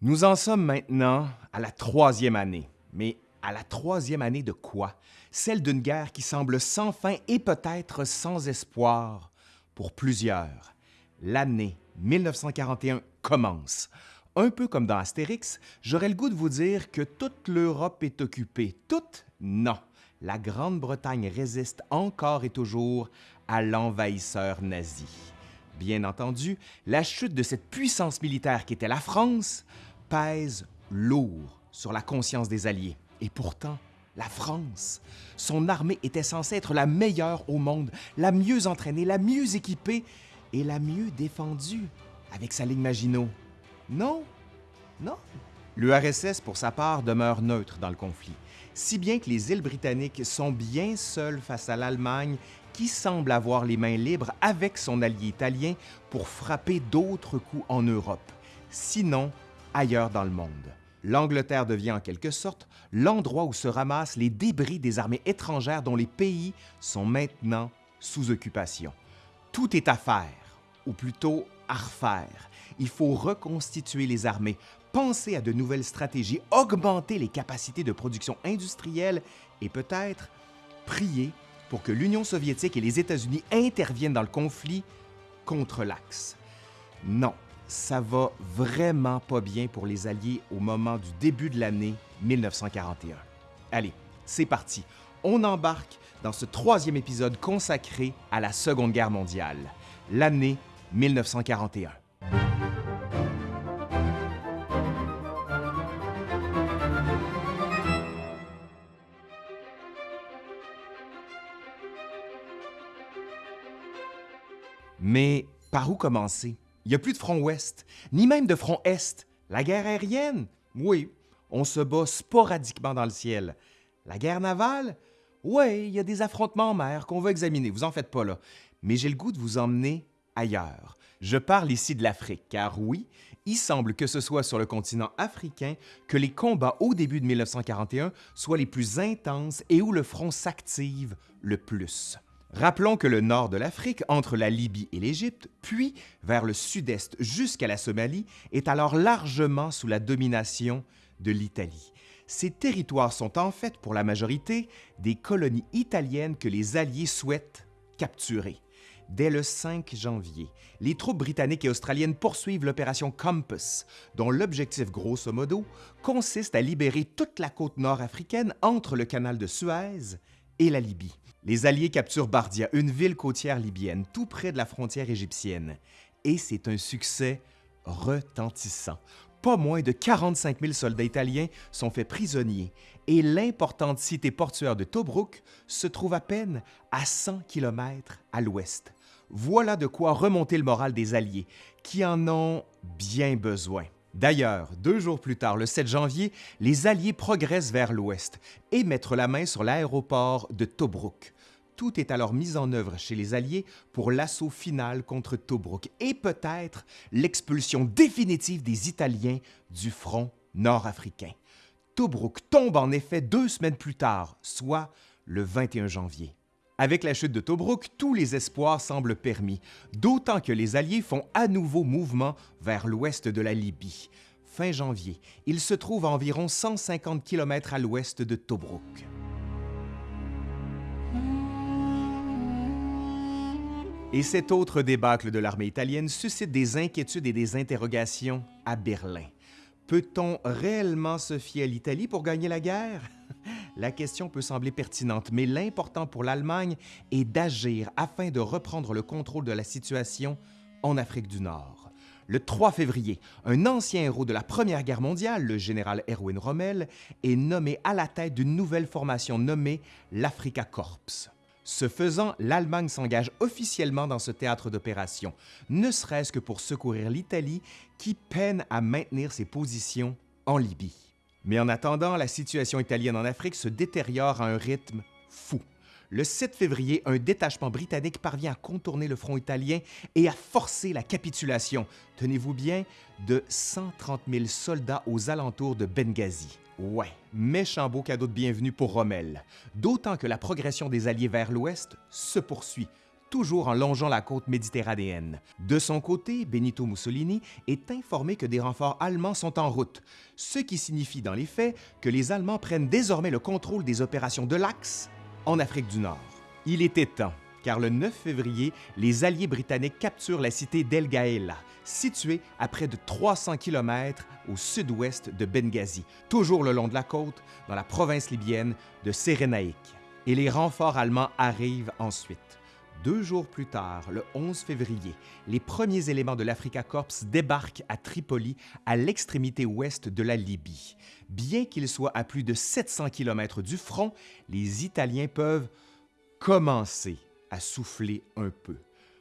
Nous en sommes maintenant à la troisième année. Mais à la troisième année de quoi? Celle d'une guerre qui semble sans fin et peut-être sans espoir pour plusieurs. L'année 1941 commence. Un peu comme dans Astérix, j'aurais le goût de vous dire que toute l'Europe est occupée. Toute? Non. La Grande-Bretagne résiste encore et toujours à l'envahisseur nazi. Bien entendu, la chute de cette puissance militaire qu'était la France pèse lourd sur la conscience des Alliés. Et pourtant, la France, son armée était censée être la meilleure au monde, la mieux entraînée, la mieux équipée et la mieux défendue avec sa ligne Maginot. Non, non? L'URSS, pour sa part, demeure neutre dans le conflit, si bien que les îles britanniques sont bien seules face à l'Allemagne qui semble avoir les mains libres avec son allié italien pour frapper d'autres coups en Europe, sinon ailleurs dans le monde. L'Angleterre devient en quelque sorte l'endroit où se ramassent les débris des armées étrangères dont les pays sont maintenant sous occupation. Tout est à faire, ou plutôt à refaire. Il faut reconstituer les armées, penser à de nouvelles stratégies, augmenter les capacités de production industrielle et peut-être prier pour que l'Union soviétique et les États-Unis interviennent dans le conflit contre l'Axe. Non, ça va vraiment pas bien pour les Alliés au moment du début de l'année 1941. Allez, c'est parti. On embarque dans ce troisième épisode consacré à la Seconde Guerre mondiale, l'année 1941. Mais par où commencer? Il n'y a plus de front ouest, ni même de front est. La guerre aérienne? Oui, on se bat sporadiquement dans le ciel. La guerre navale? Oui, il y a des affrontements en mer qu'on va examiner, vous en faites pas là. Mais j'ai le goût de vous emmener ailleurs. Je parle ici de l'Afrique, car oui, il semble que ce soit sur le continent africain que les combats au début de 1941 soient les plus intenses et où le front s'active le plus. Rappelons que le nord de l'Afrique, entre la Libye et l'Égypte, puis vers le sud-est jusqu'à la Somalie, est alors largement sous la domination de l'Italie. Ces territoires sont en fait, pour la majorité, des colonies italiennes que les Alliés souhaitent capturer. Dès le 5 janvier, les troupes britanniques et australiennes poursuivent l'opération Compass, dont l'objectif grosso modo consiste à libérer toute la côte nord africaine entre le canal de Suez et la Libye. Les Alliés capturent Bardia, une ville côtière libyenne, tout près de la frontière égyptienne. Et c'est un succès retentissant. Pas moins de 45 000 soldats italiens sont faits prisonniers et l'importante cité portuaire de Tobruk se trouve à peine à 100 km à l'ouest. Voilà de quoi remonter le moral des Alliés, qui en ont bien besoin. D'ailleurs, deux jours plus tard, le 7 janvier, les Alliés progressent vers l'ouest et mettent la main sur l'aéroport de Tobruk. Tout est alors mis en œuvre chez les Alliés pour l'assaut final contre Tobruk et peut-être l'expulsion définitive des Italiens du front nord-africain. Tobruk tombe en effet deux semaines plus tard, soit le 21 janvier. Avec la chute de Tobruk, tous les espoirs semblent permis, d'autant que les Alliés font à nouveau mouvement vers l'ouest de la Libye. Fin janvier, ils se trouvent à environ 150 km à l'ouest de Tobruk. Et cet autre débâcle de l'armée italienne suscite des inquiétudes et des interrogations à Berlin. Peut-on réellement se fier à l'Italie pour gagner la guerre? La question peut sembler pertinente, mais l'important pour l'Allemagne est d'agir afin de reprendre le contrôle de la situation en Afrique du Nord. Le 3 février, un ancien héros de la Première Guerre mondiale, le général Erwin Rommel, est nommé à la tête d'une nouvelle formation nommée l'Africa Corps. Ce faisant, l'Allemagne s'engage officiellement dans ce théâtre d'opération, ne serait-ce que pour secourir l'Italie qui peine à maintenir ses positions en Libye. Mais en attendant, la situation italienne en Afrique se détériore à un rythme fou. Le 7 février, un détachement britannique parvient à contourner le front italien et à forcer la capitulation, tenez-vous bien, de 130 000 soldats aux alentours de Benghazi. Ouais, méchant beau cadeau de bienvenue pour Rommel, d'autant que la progression des Alliés vers l'ouest se poursuit, toujours en longeant la côte méditerranéenne. De son côté, Benito Mussolini est informé que des renforts allemands sont en route, ce qui signifie dans les faits que les Allemands prennent désormais le contrôle des opérations de l'Axe en Afrique du Nord. Il était temps, car le 9 février, les Alliés britanniques capturent la cité d'El Gaela, située à près de 300 km au sud-ouest de Benghazi, toujours le long de la côte, dans la province libyenne de Sérénaïque. Et les renforts allemands arrivent ensuite. Deux jours plus tard, le 11 février, les premiers éléments de l'Africa Corps débarquent à Tripoli, à l'extrémité ouest de la Libye. Bien qu'ils soient à plus de 700 km du front, les Italiens peuvent commencer à souffler un peu.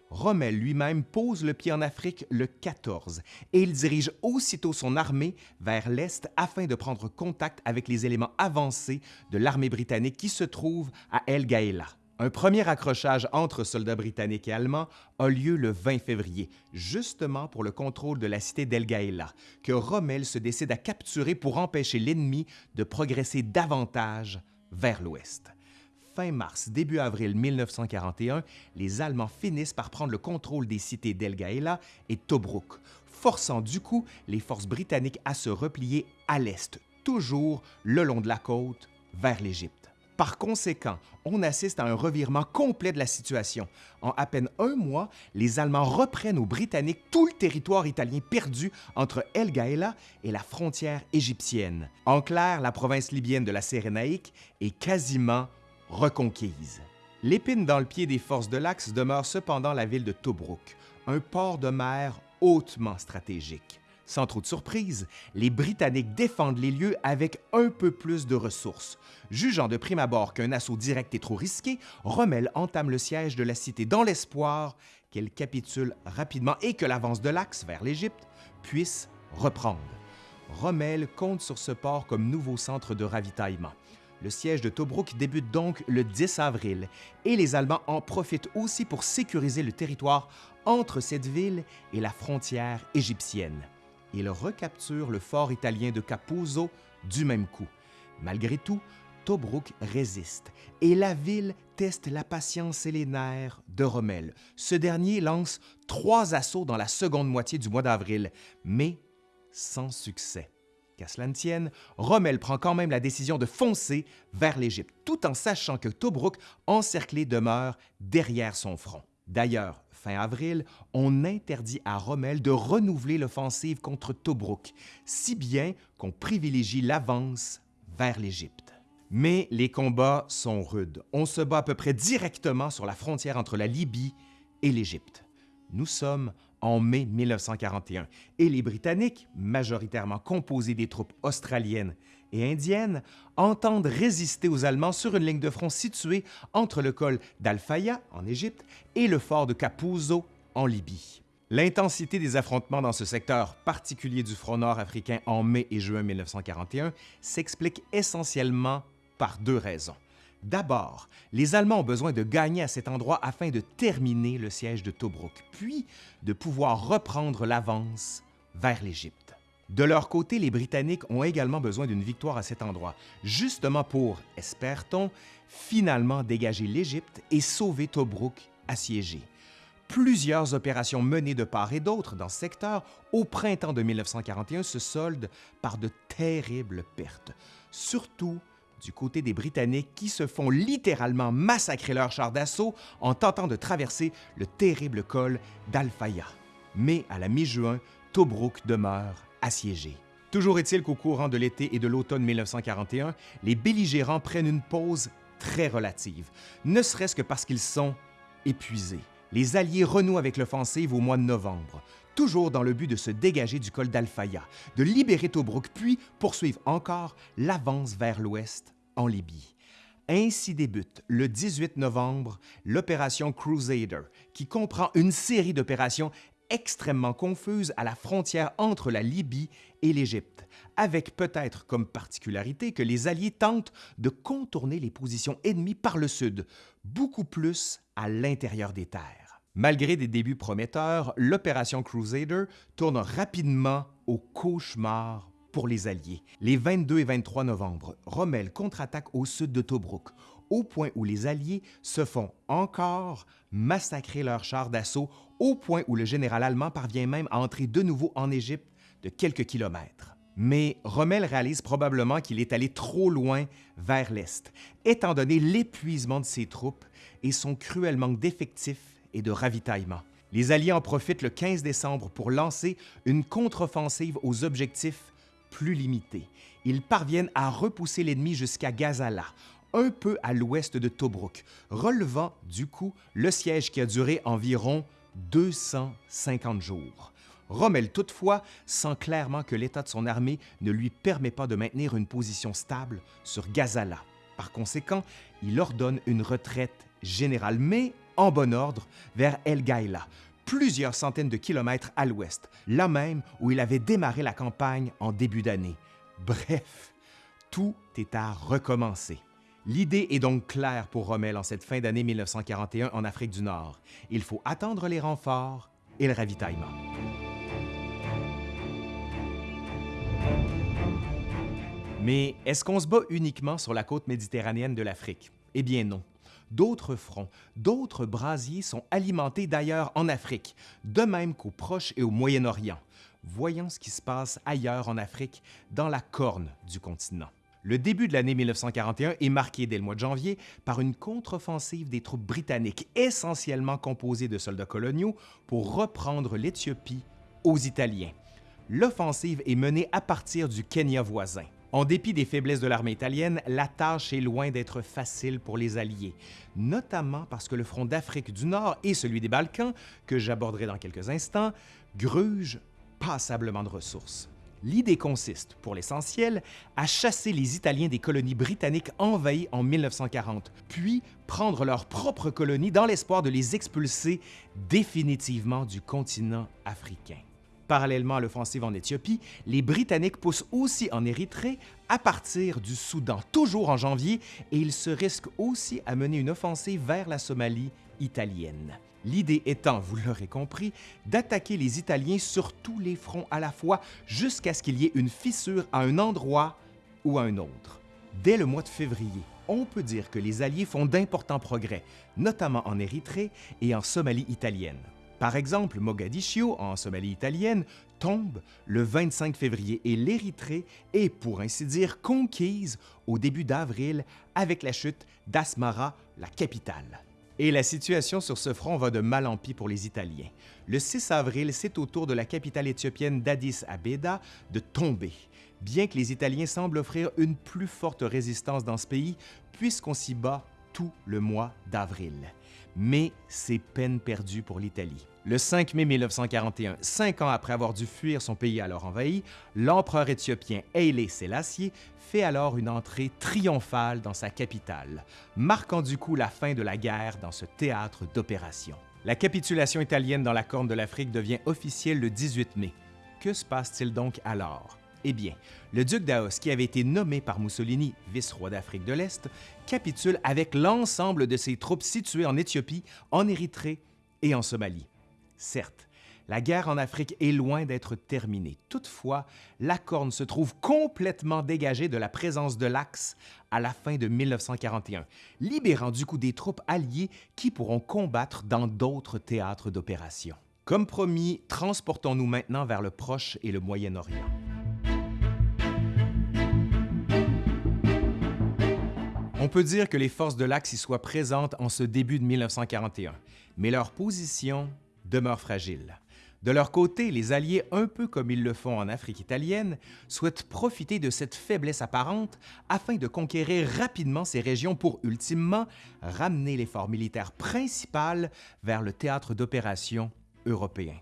Rommel lui-même pose le pied en Afrique le 14 et il dirige aussitôt son armée vers l'est afin de prendre contact avec les éléments avancés de l'armée britannique qui se trouve à El Gaela. Un premier accrochage entre soldats britanniques et allemands a lieu le 20 février, justement pour le contrôle de la cité d'El Gaela, que Rommel se décide à capturer pour empêcher l'ennemi de progresser davantage vers l'ouest. Fin mars, début avril 1941, les Allemands finissent par prendre le contrôle des cités d'El Gaela et Tobruk, forçant du coup les forces britanniques à se replier à l'est, toujours le long de la côte, vers l'Égypte. Par conséquent, on assiste à un revirement complet de la situation. En à peine un mois, les Allemands reprennent aux Britanniques tout le territoire italien perdu entre El Gaela et la frontière égyptienne. En clair, la province libyenne de la Cyrénaïque est quasiment reconquise. L'épine dans le pied des forces de l'Axe demeure cependant la ville de Tobruk, un port de mer hautement stratégique. Sans trop de surprise, les Britanniques défendent les lieux avec un peu plus de ressources. Jugeant de prime abord qu'un assaut direct est trop risqué, Rommel entame le siège de la cité dans l'espoir qu'elle capitule rapidement et que l'avance de l'Axe vers l'Égypte puisse reprendre. Rommel compte sur ce port comme nouveau centre de ravitaillement. Le siège de Tobruk débute donc le 10 avril et les Allemands en profitent aussi pour sécuriser le territoire entre cette ville et la frontière égyptienne. Ils recapturent le fort italien de Capuzzo du même coup. Malgré tout, Tobruk résiste et la ville teste la patience et les nerfs de Rommel. Ce dernier lance trois assauts dans la seconde moitié du mois d'avril, mais sans succès. Qu'à cela ne tienne, Rommel prend quand même la décision de foncer vers l'Égypte, tout en sachant que Tobruk, encerclé, demeure derrière son front. D'ailleurs, fin avril, on interdit à Rommel de renouveler l'offensive contre Tobruk, si bien qu'on privilégie l'avance vers l'Égypte. Mais les combats sont rudes. On se bat à peu près directement sur la frontière entre la Libye et l'Égypte. Nous sommes en mai 1941 et les Britanniques, majoritairement composés des troupes australiennes et indiennes, entendent résister aux Allemands sur une ligne de front située entre le col d'Al-Faya en Égypte et le fort de Capuzzo en Libye. L'intensité des affrontements dans ce secteur particulier du front nord africain en mai et juin 1941 s'explique essentiellement par deux raisons. D'abord, les Allemands ont besoin de gagner à cet endroit afin de terminer le siège de Tobruk, puis de pouvoir reprendre l'avance vers l'Égypte. De leur côté, les Britanniques ont également besoin d'une victoire à cet endroit, justement pour, espère-t-on, finalement dégager l'Égypte et sauver Tobruk assiégé. Plusieurs opérations menées de part et d'autre dans ce secteur au printemps de 1941 se soldent par de terribles pertes, surtout du côté des Britanniques qui se font littéralement massacrer leurs chars d'assaut en tentant de traverser le terrible col d'Al-Faya. Mais à la mi-juin, Tobruk demeure assiégé. Toujours est-il qu'au courant de l'été et de l'automne 1941, les belligérants prennent une pause très relative, ne serait-ce que parce qu'ils sont épuisés. Les Alliés renouent avec l'offensive au mois de novembre, toujours dans le but de se dégager du col d'Al-Faya, de libérer Tobruk, puis poursuivre encore l'avance vers l'ouest en Libye. Ainsi débute le 18 novembre l'opération Crusader, qui comprend une série d'opérations extrêmement confuses à la frontière entre la Libye et l'Égypte, avec peut-être comme particularité que les Alliés tentent de contourner les positions ennemies par le sud, beaucoup plus à l'intérieur des terres. Malgré des débuts prometteurs, l'opération Crusader tourne rapidement au cauchemar pour les Alliés. Les 22 et 23 novembre, Rommel contre-attaque au sud de Tobruk, au point où les Alliés se font encore massacrer leurs chars d'assaut, au point où le général allemand parvient même à entrer de nouveau en Égypte de quelques kilomètres. Mais Rommel réalise probablement qu'il est allé trop loin vers l'Est, étant donné l'épuisement de ses troupes et son cruel manque d'effectifs et de ravitaillement. Les Alliés en profitent le 15 décembre pour lancer une contre-offensive aux objectifs plus limités. Ils parviennent à repousser l'ennemi jusqu'à Gazala, un peu à l'ouest de Tobruk, relevant du coup le siège qui a duré environ 250 jours. Rommel, toutefois, sent clairement que l'état de son armée ne lui permet pas de maintenir une position stable sur Gazala. Par conséquent, il ordonne une retraite générale, mais en bon ordre, vers El Gaïla, plusieurs centaines de kilomètres à l'ouest, là même où il avait démarré la campagne en début d'année. Bref, tout est à recommencer. L'idée est donc claire pour Rommel en cette fin d'année 1941 en Afrique du Nord. Il faut attendre les renforts et le ravitaillement. Mais est-ce qu'on se bat uniquement sur la côte méditerranéenne de l'Afrique? Eh bien non. D'autres fronts, d'autres brasiers sont alimentés d'ailleurs en Afrique, de même qu'au Proche et au Moyen-Orient. Voyons ce qui se passe ailleurs en Afrique, dans la corne du continent. Le début de l'année 1941 est marqué dès le mois de janvier par une contre-offensive des troupes britanniques, essentiellement composées de soldats coloniaux, pour reprendre l'Éthiopie aux Italiens. L'offensive est menée à partir du Kenya voisin. En dépit des faiblesses de l'armée italienne, la tâche est loin d'être facile pour les Alliés, notamment parce que le front d'Afrique du Nord et celui des Balkans, que j'aborderai dans quelques instants, grugent passablement de ressources. L'idée consiste, pour l'essentiel, à chasser les Italiens des colonies britanniques envahies en 1940, puis prendre leurs propres colonies dans l'espoir de les expulser définitivement du continent africain. Parallèlement à l'offensive en Éthiopie, les Britanniques poussent aussi en Érythrée à partir du Soudan, toujours en janvier, et ils se risquent aussi à mener une offensive vers la Somalie italienne. L'idée étant, vous l'aurez compris, d'attaquer les Italiens sur tous les fronts à la fois jusqu'à ce qu'il y ait une fissure à un endroit ou à un autre. Dès le mois de février, on peut dire que les Alliés font d'importants progrès, notamment en Érythrée et en Somalie italienne. Par exemple, Mogadiscio, en Somalie italienne, tombe le 25 février et l'Érythrée est, pour ainsi dire, conquise au début d'avril avec la chute d'Asmara, la capitale. Et la situation sur ce front va de mal en pis pour les Italiens. Le 6 avril, c'est au tour de la capitale éthiopienne d'Addis Abeba de tomber, bien que les Italiens semblent offrir une plus forte résistance dans ce pays, puisqu'on s'y bat tout le mois d'avril. Mais c'est peine perdue pour l'Italie. Le 5 mai 1941, cinq ans après avoir dû fuir son pays alors envahi, l'empereur éthiopien Haile Selassie fait alors une entrée triomphale dans sa capitale, marquant du coup la fin de la guerre dans ce théâtre d'opération. La capitulation italienne dans la Corne de l'Afrique devient officielle le 18 mai. Que se passe-t-il donc alors? Eh bien, le duc d'Aos, qui avait été nommé par Mussolini vice-roi d'Afrique de l'Est, capitule avec l'ensemble de ses troupes situées en Éthiopie, en Érythrée et en Somalie. Certes, la guerre en Afrique est loin d'être terminée. Toutefois, la Corne se trouve complètement dégagée de la présence de l'Axe à la fin de 1941, libérant du coup des troupes alliées qui pourront combattre dans d'autres théâtres d'opération. Comme promis, transportons-nous maintenant vers le Proche et le Moyen-Orient. On peut dire que les forces de l'Axe y soient présentes en ce début de 1941, mais leur position demeure fragile. De leur côté, les Alliés, un peu comme ils le font en Afrique italienne, souhaitent profiter de cette faiblesse apparente afin de conquérir rapidement ces régions pour ultimement ramener l'effort militaire principal vers le théâtre d'opération européen.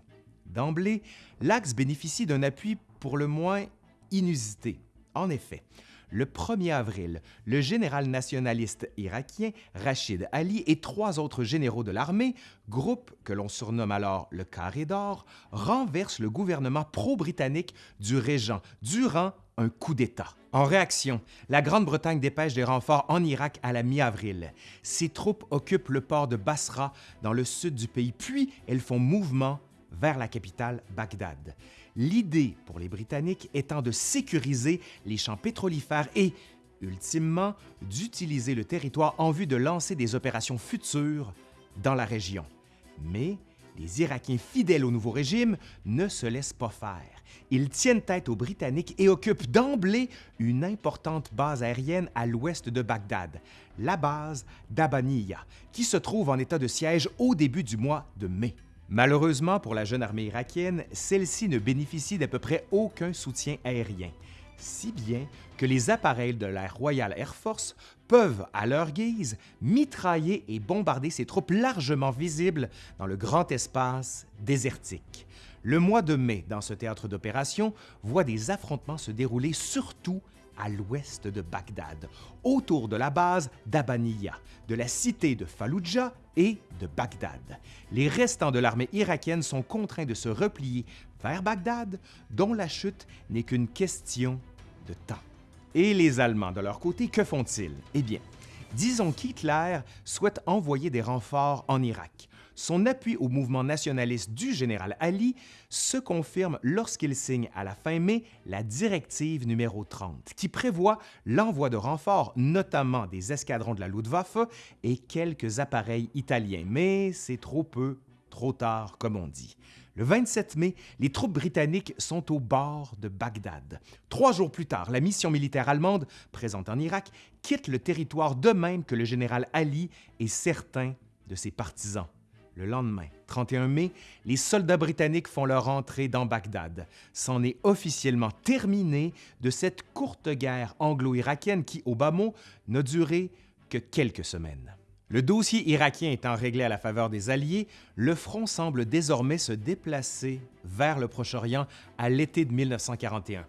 D'emblée, l'Axe bénéficie d'un appui pour le moins inusité. En effet, le 1er avril, le général nationaliste irakien Rachid Ali et trois autres généraux de l'armée, groupe que l'on surnomme alors le Carré d'Or, renversent le gouvernement pro-britannique du régent durant un coup d'État. En réaction, la Grande-Bretagne dépêche des renforts en Irak à la mi-avril. Ses troupes occupent le port de Basra dans le sud du pays, puis elles font mouvement vers la capitale Bagdad. L'idée pour les Britanniques étant de sécuriser les champs pétrolifères et ultimement d'utiliser le territoire en vue de lancer des opérations futures dans la région. Mais les Irakiens fidèles au nouveau régime ne se laissent pas faire. Ils tiennent tête aux Britanniques et occupent d'emblée une importante base aérienne à l'ouest de Bagdad, la base d'Abaniya, qui se trouve en état de siège au début du mois de mai. Malheureusement pour la jeune armée irakienne, celle-ci ne bénéficie d'à peu près aucun soutien aérien si bien que les appareils de l'Air Royal Air Force peuvent, à leur guise, mitrailler et bombarder ces troupes largement visibles dans le grand espace désertique. Le mois de mai, dans ce théâtre d'opération, voit des affrontements se dérouler surtout à l'ouest de Bagdad, autour de la base d'Abaniya, de la cité de Fallujah et de Bagdad. Les restants de l'armée irakienne sont contraints de se replier vers Bagdad, dont la chute n'est qu'une question de temps. Et les Allemands, de leur côté, que font-ils? Eh bien, disons qu'Hitler souhaite envoyer des renforts en Irak. Son appui au mouvement nationaliste du général Ali se confirme lorsqu'il signe à la fin mai la directive numéro 30, qui prévoit l'envoi de renforts, notamment des escadrons de la Luftwaffe et quelques appareils italiens. Mais c'est trop peu, trop tard, comme on dit. Le 27 mai, les troupes britanniques sont au bord de Bagdad. Trois jours plus tard, la mission militaire allemande, présente en Irak, quitte le territoire de même que le général Ali et certains de ses partisans. Le lendemain, 31 mai, les soldats britanniques font leur entrée dans Bagdad. C'en est officiellement terminé de cette courte guerre anglo-irakienne qui, au bas mot, n'a duré que quelques semaines. Le dossier irakien étant réglé à la faveur des Alliés, le front semble désormais se déplacer vers le Proche-Orient à l'été de 1941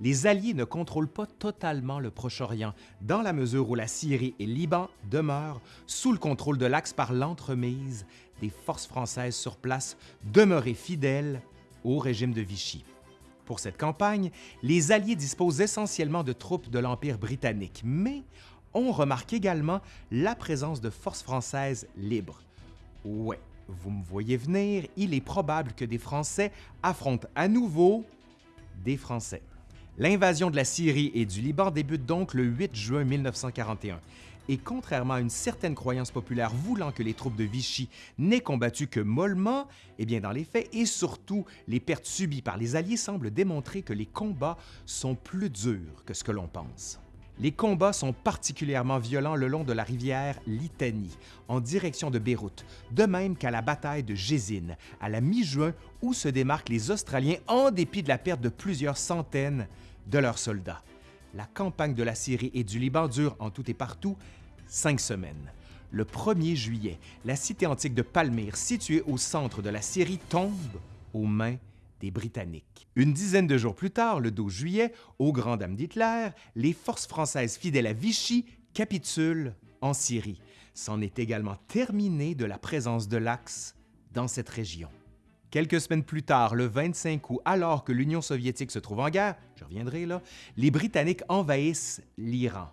les Alliés ne contrôlent pas totalement le Proche-Orient, dans la mesure où la Syrie et le Liban demeurent sous le contrôle de l'Axe par l'entremise des forces françaises sur place demeurées fidèles au régime de Vichy. Pour cette campagne, les Alliés disposent essentiellement de troupes de l'Empire britannique, mais on remarque également la présence de forces françaises libres. Ouais, vous me voyez venir, il est probable que des Français affrontent à nouveau des Français. L'invasion de la Syrie et du Liban débute donc le 8 juin 1941. Et contrairement à une certaine croyance populaire voulant que les troupes de Vichy n'aient combattu que mollement, eh bien dans les faits et surtout les pertes subies par les Alliés semblent démontrer que les combats sont plus durs que ce que l'on pense. Les combats sont particulièrement violents le long de la rivière Litanie, en direction de Beyrouth, de même qu'à la bataille de Jézine, à la mi-juin, où se démarquent les Australiens en dépit de la perte de plusieurs centaines de leurs soldats. La campagne de la Syrie et du Liban dure en tout et partout cinq semaines. Le 1er juillet, la cité antique de Palmyre, située au centre de la Syrie, tombe aux mains des Britanniques. Une dizaine de jours plus tard, le 12 juillet, au grand dam d'Hitler, les forces françaises fidèles à Vichy capitulent en Syrie. C'en est également terminé de la présence de l'Axe dans cette région. Quelques semaines plus tard, le 25 août, alors que l'Union soviétique se trouve en guerre, je reviendrai là, les Britanniques envahissent l'Iran.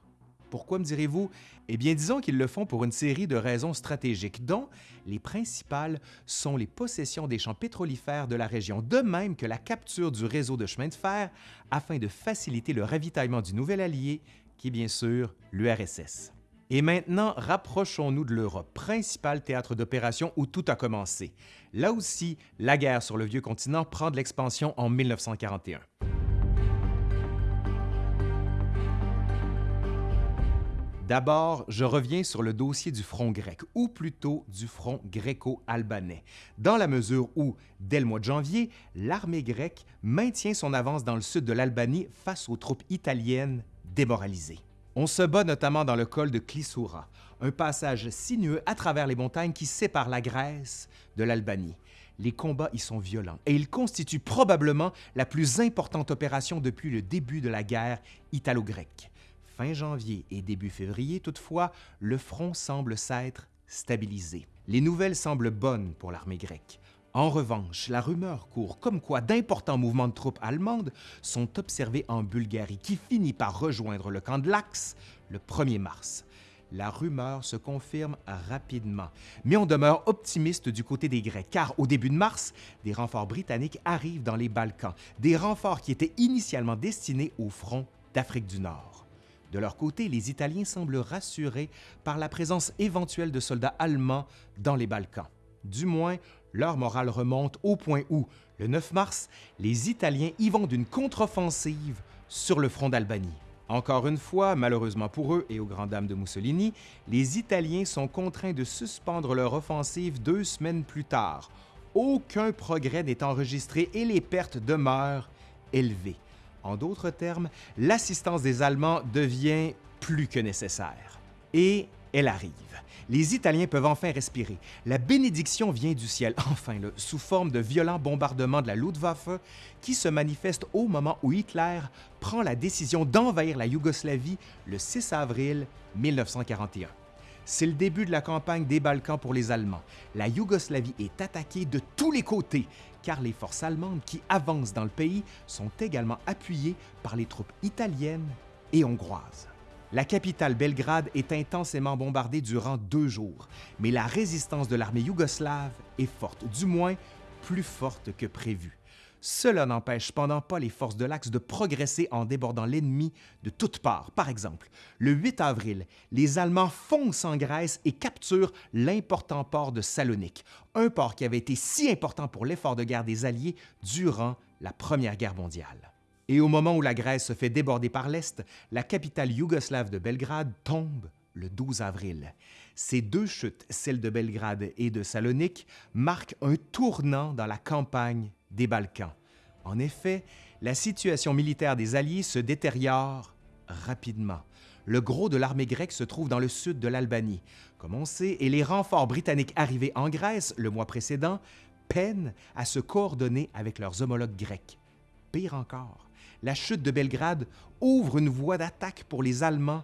Pourquoi me direz-vous? Eh bien, disons qu'ils le font pour une série de raisons stratégiques, dont les principales sont les possessions des champs pétrolifères de la région, de même que la capture du réseau de chemin de fer afin de faciliter le ravitaillement du nouvel allié, qui est bien sûr l'URSS. Et maintenant, rapprochons-nous de l'Europe, principal théâtre d'opération où tout a commencé. Là aussi, la guerre sur le vieux continent prend de l'expansion en 1941. D'abord, je reviens sur le dossier du front grec, ou plutôt du front gréco-albanais, dans la mesure où, dès le mois de janvier, l'armée grecque maintient son avance dans le sud de l'Albanie face aux troupes italiennes démoralisées. On se bat notamment dans le col de Klisoura, un passage sinueux à travers les montagnes qui séparent la Grèce de l'Albanie. Les combats y sont violents et ils constituent probablement la plus importante opération depuis le début de la guerre italo-grecque. Fin janvier et début février, toutefois, le front semble s'être stabilisé. Les nouvelles semblent bonnes pour l'armée grecque. En revanche, la rumeur court comme quoi d'importants mouvements de troupes allemandes sont observés en Bulgarie, qui finit par rejoindre le camp de l'Axe le 1er mars. La rumeur se confirme rapidement, mais on demeure optimiste du côté des Grecs, car au début de mars, des renforts britanniques arrivent dans les Balkans, des renforts qui étaient initialement destinés au front d'Afrique du Nord. De leur côté, les Italiens semblent rassurés par la présence éventuelle de soldats allemands dans les Balkans. Du moins, leur morale remonte au point où, le 9 mars, les Italiens y vont d'une contre-offensive sur le front d'Albanie. Encore une fois, malheureusement pour eux et aux grandes dames de Mussolini, les Italiens sont contraints de suspendre leur offensive deux semaines plus tard. Aucun progrès n'est enregistré et les pertes demeurent élevées. En d'autres termes, l'assistance des Allemands devient plus que nécessaire. Et elle arrive. Les Italiens peuvent enfin respirer. La bénédiction vient du ciel, enfin, sous forme de violents bombardements de la Luftwaffe qui se manifestent au moment où Hitler prend la décision d'envahir la Yougoslavie le 6 avril 1941. C'est le début de la campagne des Balkans pour les Allemands. La Yougoslavie est attaquée de tous les côtés, car les forces allemandes qui avancent dans le pays sont également appuyées par les troupes italiennes et hongroises. La capitale Belgrade est intensément bombardée durant deux jours, mais la résistance de l'armée yougoslave est forte, du moins plus forte que prévu. Cela n'empêche cependant pas les forces de l'Axe de progresser en débordant l'ennemi de toutes parts. Par exemple, le 8 avril, les Allemands foncent en Grèce et capturent l'important port de Salonique, un port qui avait été si important pour l'effort de guerre des Alliés durant la Première Guerre mondiale. Et au moment où la Grèce se fait déborder par l'Est, la capitale yougoslave de Belgrade tombe le 12 avril. Ces deux chutes, celle de Belgrade et de Salonique, marquent un tournant dans la campagne des Balkans. En effet, la situation militaire des Alliés se détériore rapidement. Le gros de l'armée grecque se trouve dans le sud de l'Albanie, comme on sait, et les renforts britanniques arrivés en Grèce le mois précédent peinent à se coordonner avec leurs homologues grecs. Pire encore, la chute de Belgrade ouvre une voie d'attaque pour les Allemands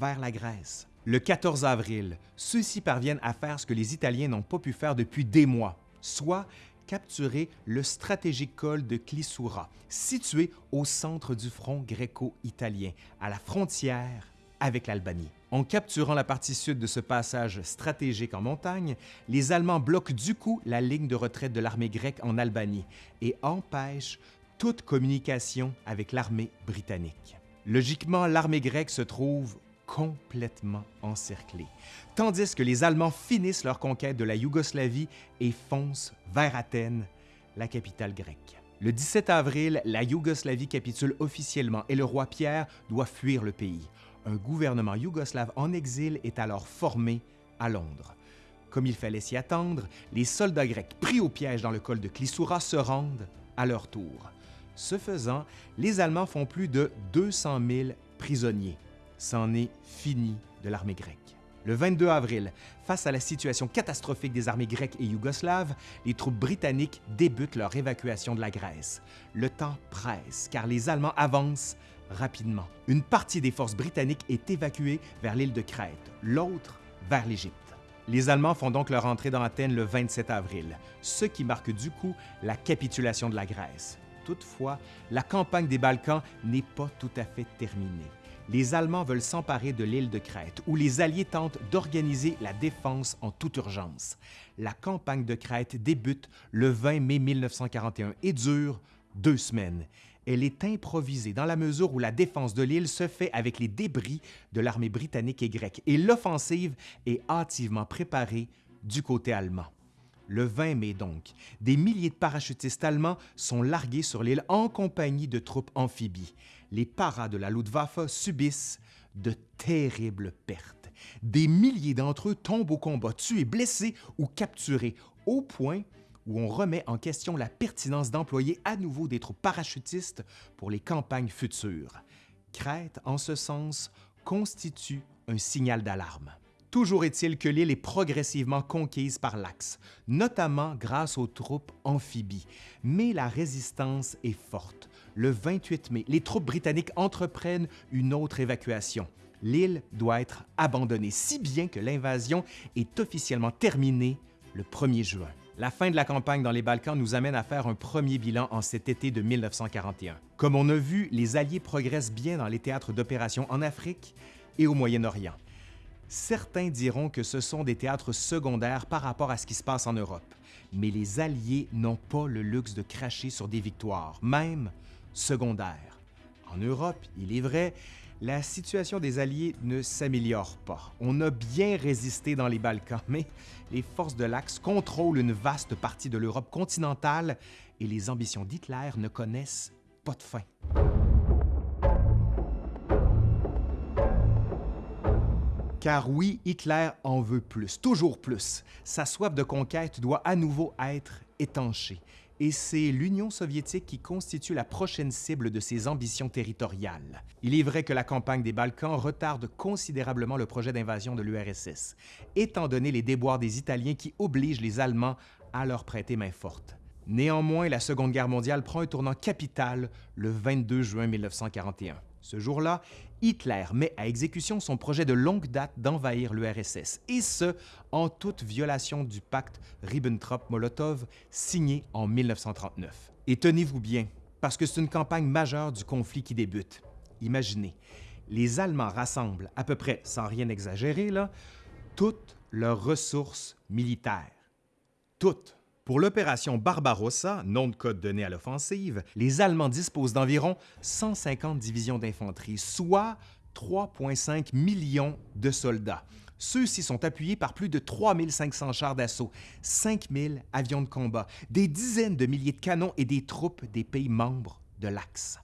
vers la Grèce. Le 14 avril, ceux-ci parviennent à faire ce que les Italiens n'ont pas pu faire depuis des mois, soit capturer le stratégique col de Clisoura, situé au centre du front gréco-italien, à la frontière avec l'Albanie. En capturant la partie sud de ce passage stratégique en montagne, les Allemands bloquent du coup la ligne de retraite de l'armée grecque en Albanie et empêchent toute communication avec l'armée britannique. Logiquement, l'armée grecque se trouve complètement encerclée, tandis que les Allemands finissent leur conquête de la Yougoslavie et foncent vers Athènes, la capitale grecque. Le 17 avril, la Yougoslavie capitule officiellement et le roi Pierre doit fuir le pays. Un gouvernement yougoslave en exil est alors formé à Londres. Comme il fallait s'y attendre, les soldats grecs pris au piège dans le col de Clisoura se rendent à leur tour. Ce faisant, les Allemands font plus de 200 000 prisonniers. C'en est fini de l'armée grecque. Le 22 avril, face à la situation catastrophique des armées grecques et yougoslaves, les troupes britanniques débutent leur évacuation de la Grèce. Le temps presse car les Allemands avancent rapidement. Une partie des forces britanniques est évacuée vers l'île de Crète, l'autre vers l'Égypte. Les Allemands font donc leur entrée dans Athènes le 27 avril, ce qui marque du coup la capitulation de la Grèce. Toutefois, la campagne des Balkans n'est pas tout à fait terminée. Les Allemands veulent s'emparer de l'île de Crète, où les Alliés tentent d'organiser la défense en toute urgence. La campagne de Crète débute le 20 mai 1941 et dure deux semaines. Elle est improvisée dans la mesure où la défense de l'île se fait avec les débris de l'armée britannique et grecque et l'offensive est hâtivement préparée du côté allemand. Le 20 mai donc, des milliers de parachutistes allemands sont largués sur l'île en compagnie de troupes amphibies. Les paras de la Luftwaffe subissent de terribles pertes. Des milliers d'entre eux tombent au combat, tués, blessés ou capturés, au point où on remet en question la pertinence d'employer à nouveau des troupes parachutistes pour les campagnes futures. Crète, en ce sens, constitue un signal d'alarme. Toujours est-il que l'île est progressivement conquise par l'Axe, notamment grâce aux troupes amphibies. Mais la résistance est forte. Le 28 mai, les troupes britanniques entreprennent une autre évacuation. L'île doit être abandonnée, si bien que l'invasion est officiellement terminée le 1er juin. La fin de la campagne dans les Balkans nous amène à faire un premier bilan en cet été de 1941. Comme on a vu, les Alliés progressent bien dans les théâtres d'opération en Afrique et au Moyen-Orient. Certains diront que ce sont des théâtres secondaires par rapport à ce qui se passe en Europe, mais les Alliés n'ont pas le luxe de cracher sur des victoires, même secondaires. En Europe, il est vrai, la situation des Alliés ne s'améliore pas. On a bien résisté dans les Balkans, mais les forces de l'Axe contrôlent une vaste partie de l'Europe continentale et les ambitions d'Hitler ne connaissent pas de fin. Car oui, Hitler en veut plus, toujours plus. Sa soif de conquête doit à nouveau être étanchée. Et c'est l'Union soviétique qui constitue la prochaine cible de ses ambitions territoriales. Il est vrai que la campagne des Balkans retarde considérablement le projet d'invasion de l'URSS, étant donné les déboires des Italiens qui obligent les Allemands à leur prêter main forte. Néanmoins, la Seconde Guerre mondiale prend un tournant capital le 22 juin 1941. Ce jour-là, Hitler met à exécution son projet de longue date d'envahir l'URSS, et ce, en toute violation du pacte Ribbentrop-Molotov signé en 1939. Et tenez-vous bien, parce que c'est une campagne majeure du conflit qui débute. Imaginez, les Allemands rassemblent à peu près, sans rien exagérer, là, toutes leurs ressources militaires. Toutes. Pour l'opération Barbarossa, nom de code donné à l'offensive, les Allemands disposent d'environ 150 divisions d'infanterie, soit 3,5 millions de soldats. Ceux-ci sont appuyés par plus de 3500 chars d'assaut, 5000 avions de combat, des dizaines de milliers de canons et des troupes des pays membres de l'Axe.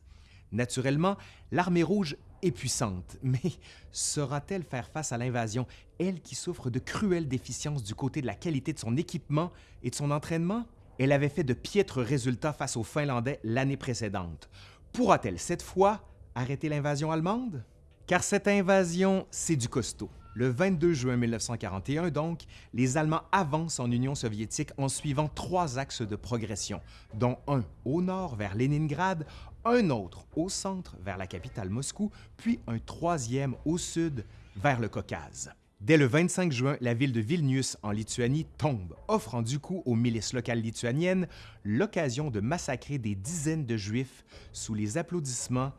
Naturellement, l'armée rouge puissante, mais saura-t-elle faire face à l'invasion, elle qui souffre de cruelles déficiences du côté de la qualité de son équipement et de son entraînement? Elle avait fait de piètres résultats face aux Finlandais l'année précédente. Pourra-t-elle cette fois arrêter l'invasion allemande? Car cette invasion, c'est du costaud. Le 22 juin 1941, donc, les Allemands avancent en Union soviétique en suivant trois axes de progression, dont un au nord vers Leningrad, un autre au centre vers la capitale Moscou, puis un troisième au sud vers le Caucase. Dès le 25 juin, la ville de Vilnius en Lituanie tombe, offrant du coup aux milices locales lituaniennes l'occasion de massacrer des dizaines de Juifs sous les applaudissements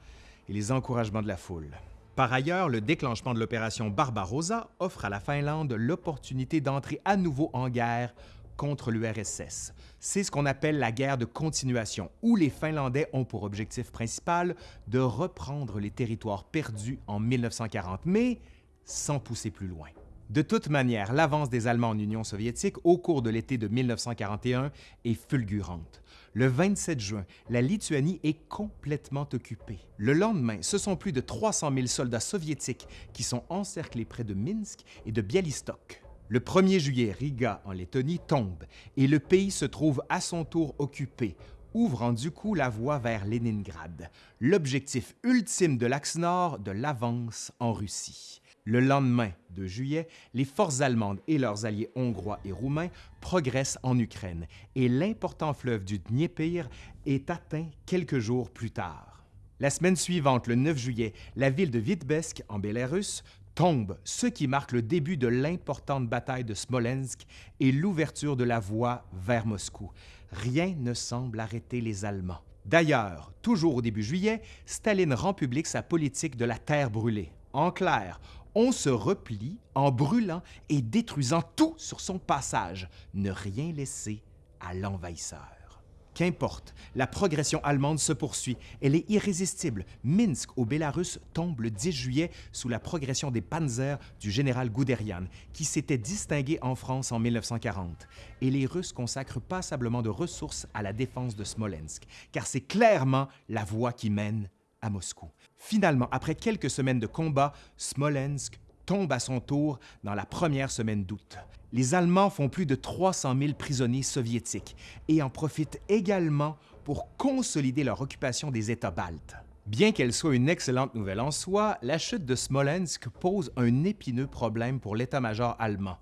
et les encouragements de la foule. Par ailleurs, le déclenchement de l'opération Barbarossa offre à la Finlande l'opportunité d'entrer à nouveau en guerre contre l'URSS. C'est ce qu'on appelle la guerre de continuation, où les Finlandais ont pour objectif principal de reprendre les territoires perdus en 1940, mais sans pousser plus loin. De toute manière, l'avance des Allemands en Union soviétique au cours de l'été de 1941 est fulgurante. Le 27 juin, la Lituanie est complètement occupée. Le lendemain, ce sont plus de 300 000 soldats soviétiques qui sont encerclés près de Minsk et de Bialystok. Le 1er juillet, Riga, en Lettonie, tombe et le pays se trouve à son tour occupé, ouvrant du coup la voie vers Leningrad, l'objectif ultime de l'Axe Nord de l'avance en Russie. Le lendemain de juillet, les forces allemandes et leurs alliés hongrois et roumains progressent en Ukraine et l'important fleuve du Dniepr est atteint quelques jours plus tard. La semaine suivante, le 9 juillet, la ville de Vitebsk, en Bélarus, tombe, ce qui marque le début de l'importante bataille de Smolensk et l'ouverture de la voie vers Moscou. Rien ne semble arrêter les Allemands. D'ailleurs, toujours au début juillet, Staline rend public sa politique de la terre brûlée. En clair, on se replie en brûlant et détruisant tout sur son passage, ne rien laisser à l'envahisseur. Qu'importe, la progression allemande se poursuit. Elle est irrésistible. Minsk, au Bélarus, tombe le 10 juillet sous la progression des panzers du général Guderian, qui s'était distingué en France en 1940. Et les Russes consacrent passablement de ressources à la défense de Smolensk, car c'est clairement la voie qui mène à Moscou. Finalement, après quelques semaines de combat, Smolensk tombe à son tour dans la première semaine d'août. Les Allemands font plus de 300 000 prisonniers soviétiques et en profitent également pour consolider leur occupation des États baltes. Bien qu'elle soit une excellente nouvelle en soi, la chute de Smolensk pose un épineux problème pour l'état-major allemand.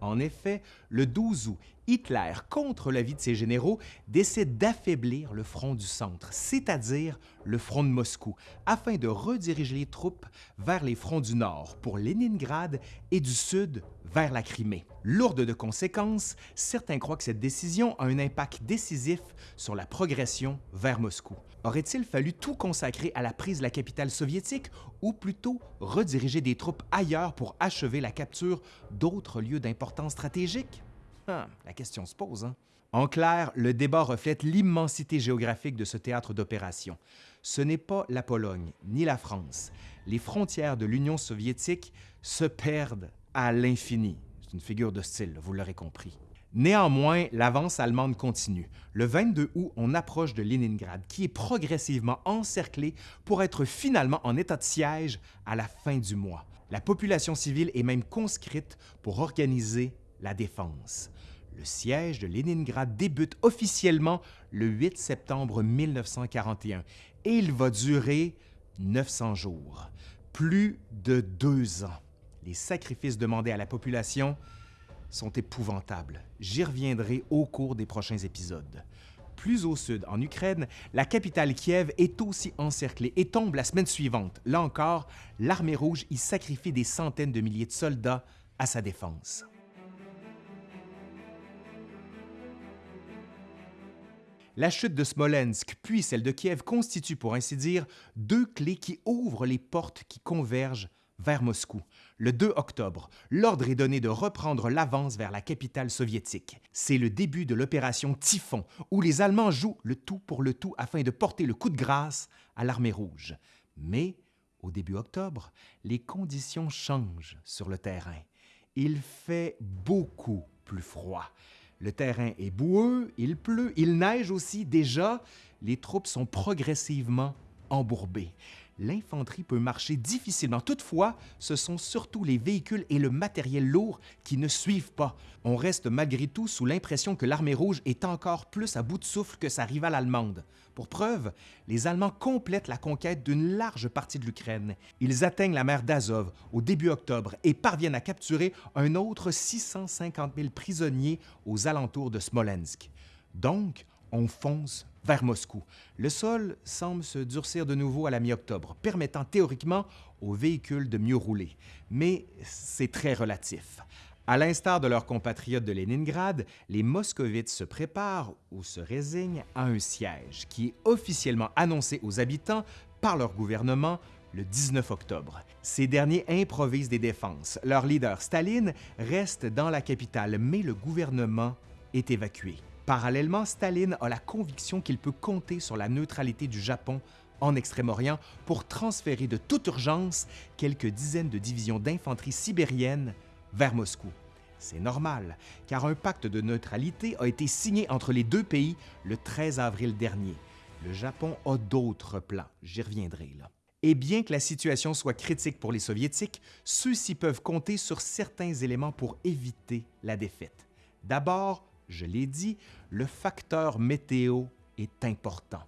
En effet, le 12 août, Hitler, contre l'avis de ses généraux, décide d'affaiblir le front du centre, c'est-à-dire le front de Moscou, afin de rediriger les troupes vers les fronts du nord, pour Leningrad, et du sud, vers la Crimée. Lourde de conséquences, certains croient que cette décision a un impact décisif sur la progression vers Moscou. Aurait-il fallu tout consacrer à la prise de la capitale soviétique ou plutôt rediriger des troupes ailleurs pour achever la capture d'autres lieux d'importance stratégique? Ah, la question se pose. Hein? En clair, le débat reflète l'immensité géographique de ce théâtre d'opération. Ce n'est pas la Pologne ni la France. Les frontières de l'Union soviétique se perdent à l'infini. C'est une figure de style, vous l'aurez compris. Néanmoins, l'avance allemande continue. Le 22 août, on approche de Leningrad, qui est progressivement encerclé pour être finalement en état de siège à la fin du mois. La population civile est même conscrite pour organiser la défense. Le siège de Leningrad débute officiellement le 8 septembre 1941 et il va durer 900 jours, plus de deux ans. Les sacrifices demandés à la population sont épouvantables. J'y reviendrai au cours des prochains épisodes. Plus au sud, en Ukraine, la capitale Kiev est aussi encerclée et tombe la semaine suivante. Là encore, l'armée rouge y sacrifie des centaines de milliers de soldats à sa défense. La chute de Smolensk puis celle de Kiev constituent pour ainsi dire deux clés qui ouvrent les portes qui convergent vers Moscou. Le 2 octobre, l'ordre est donné de reprendre l'avance vers la capitale soviétique. C'est le début de l'opération Typhon, où les Allemands jouent le tout pour le tout afin de porter le coup de grâce à l'armée rouge. Mais, au début octobre, les conditions changent sur le terrain. Il fait beaucoup plus froid. Le terrain est boueux, il pleut, il neige aussi. Déjà, les troupes sont progressivement embourbées l'infanterie peut marcher difficilement. Toutefois, ce sont surtout les véhicules et le matériel lourd qui ne suivent pas. On reste malgré tout sous l'impression que l'armée rouge est encore plus à bout de souffle que sa rivale allemande. Pour preuve, les Allemands complètent la conquête d'une large partie de l'Ukraine. Ils atteignent la mer d'Azov au début octobre et parviennent à capturer un autre 650 000 prisonniers aux alentours de Smolensk. Donc, on fonce vers Moscou. Le sol semble se durcir de nouveau à la mi-octobre, permettant théoriquement aux véhicules de mieux rouler. Mais c'est très relatif. À l'instar de leurs compatriotes de Leningrad, les moscovites se préparent ou se résignent à un siège qui est officiellement annoncé aux habitants par leur gouvernement le 19 octobre. Ces derniers improvisent des défenses. Leur leader, Staline, reste dans la capitale, mais le gouvernement est évacué. Parallèlement, Staline a la conviction qu'il peut compter sur la neutralité du Japon en Extrême-Orient pour transférer de toute urgence quelques dizaines de divisions d'infanterie sibérienne vers Moscou. C'est normal, car un pacte de neutralité a été signé entre les deux pays le 13 avril dernier. Le Japon a d'autres plans, j'y reviendrai là. Et bien que la situation soit critique pour les Soviétiques, ceux-ci peuvent compter sur certains éléments pour éviter la défaite. D'abord, je l'ai dit, le facteur météo est important.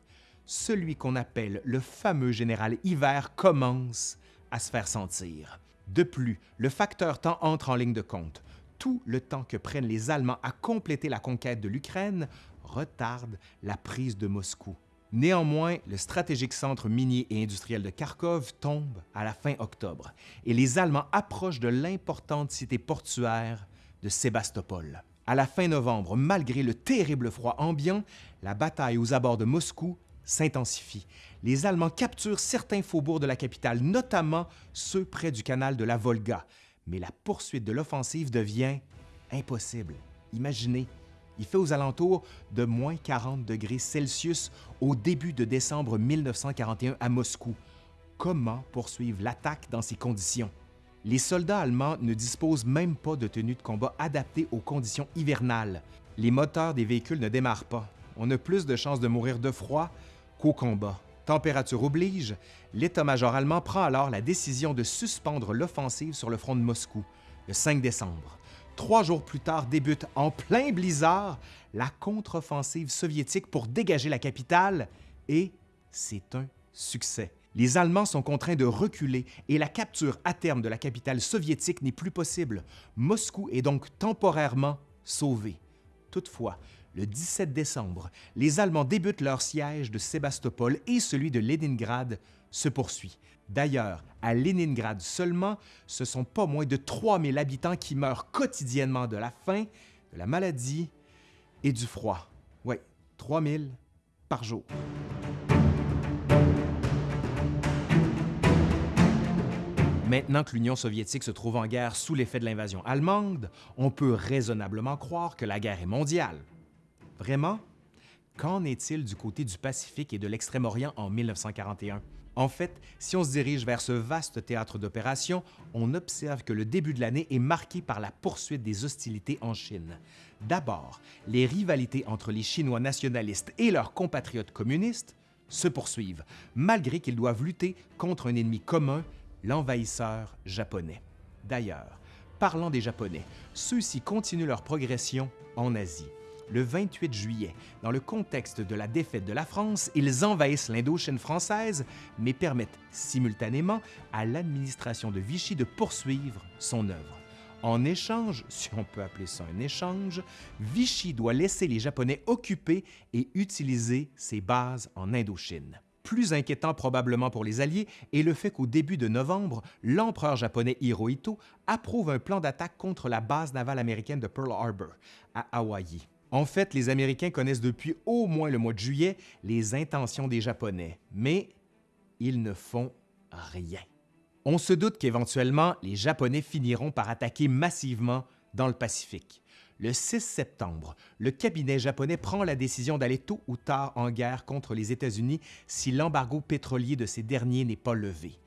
Celui qu'on appelle le fameux général hiver commence à se faire sentir. De plus, le facteur temps entre en ligne de compte. Tout le temps que prennent les Allemands à compléter la conquête de l'Ukraine retarde la prise de Moscou. Néanmoins, le stratégique centre minier et industriel de Kharkov tombe à la fin octobre et les Allemands approchent de l'importante cité portuaire de Sébastopol. À la fin novembre, malgré le terrible froid ambiant, la bataille aux abords de Moscou s'intensifie. Les Allemands capturent certains faubourgs de la capitale, notamment ceux près du canal de la Volga. Mais la poursuite de l'offensive devient impossible. Imaginez, il fait aux alentours de moins 40 degrés Celsius au début de décembre 1941 à Moscou. Comment poursuivre l'attaque dans ces conditions? Les soldats allemands ne disposent même pas de tenues de combat adaptées aux conditions hivernales. Les moteurs des véhicules ne démarrent pas. On a plus de chances de mourir de froid qu'au combat. Température oblige, l'état-major allemand prend alors la décision de suspendre l'offensive sur le front de Moscou le 5 décembre. Trois jours plus tard débute en plein blizzard la contre-offensive soviétique pour dégager la capitale et c'est un succès les Allemands sont contraints de reculer et la capture à terme de la capitale soviétique n'est plus possible. Moscou est donc temporairement sauvé. Toutefois, le 17 décembre, les Allemands débutent leur siège de Sébastopol et celui de Leningrad se poursuit. D'ailleurs, à Leningrad seulement, ce sont pas moins de 3000 habitants qui meurent quotidiennement de la faim, de la maladie et du froid. Oui, 3000 par jour. Maintenant que l'Union soviétique se trouve en guerre sous l'effet de l'invasion allemande, on peut raisonnablement croire que la guerre est mondiale. Vraiment? Qu'en est-il du côté du Pacifique et de l'Extrême-Orient en 1941? En fait, si on se dirige vers ce vaste théâtre d'opération, on observe que le début de l'année est marqué par la poursuite des hostilités en Chine. D'abord, les rivalités entre les Chinois nationalistes et leurs compatriotes communistes se poursuivent, malgré qu'ils doivent lutter contre un ennemi commun, l'envahisseur japonais. D'ailleurs, parlant des Japonais, ceux-ci continuent leur progression en Asie le 28 juillet. Dans le contexte de la défaite de la France, ils envahissent l'Indochine française, mais permettent simultanément à l'administration de Vichy de poursuivre son œuvre. En échange, si on peut appeler ça un échange, Vichy doit laisser les Japonais occuper et utiliser ses bases en Indochine. Plus inquiétant probablement pour les Alliés est le fait qu'au début de novembre, l'empereur japonais Hirohito approuve un plan d'attaque contre la base navale américaine de Pearl Harbor, à Hawaï. En fait, les Américains connaissent depuis au moins le mois de juillet les intentions des Japonais, mais ils ne font rien. On se doute qu'éventuellement, les Japonais finiront par attaquer massivement dans le Pacifique. Le 6 septembre, le cabinet japonais prend la décision d'aller tôt ou tard en guerre contre les États-Unis si l'embargo pétrolier de ces derniers n'est pas levé.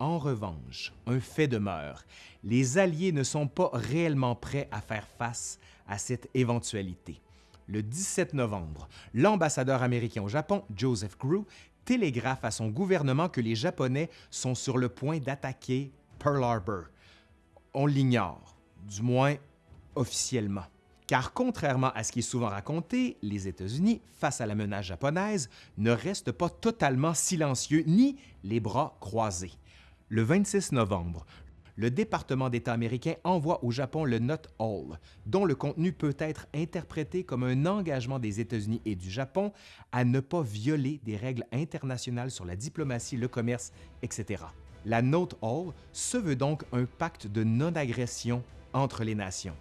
En revanche, un fait demeure, les Alliés ne sont pas réellement prêts à faire face à cette éventualité le 17 novembre, l'ambassadeur américain au Japon, Joseph Grew, télégraphe à son gouvernement que les Japonais sont sur le point d'attaquer Pearl Harbor. On l'ignore, du moins officiellement. Car contrairement à ce qui est souvent raconté, les États-Unis, face à la menace japonaise, ne restent pas totalement silencieux ni les bras croisés. Le 26 novembre, le département d'État américain envoie au Japon le Note Hall, dont le contenu peut être interprété comme un engagement des États-Unis et du Japon à ne pas violer des règles internationales sur la diplomatie, le commerce, etc. La Note Hall se veut donc un pacte de non-agression entre les nations.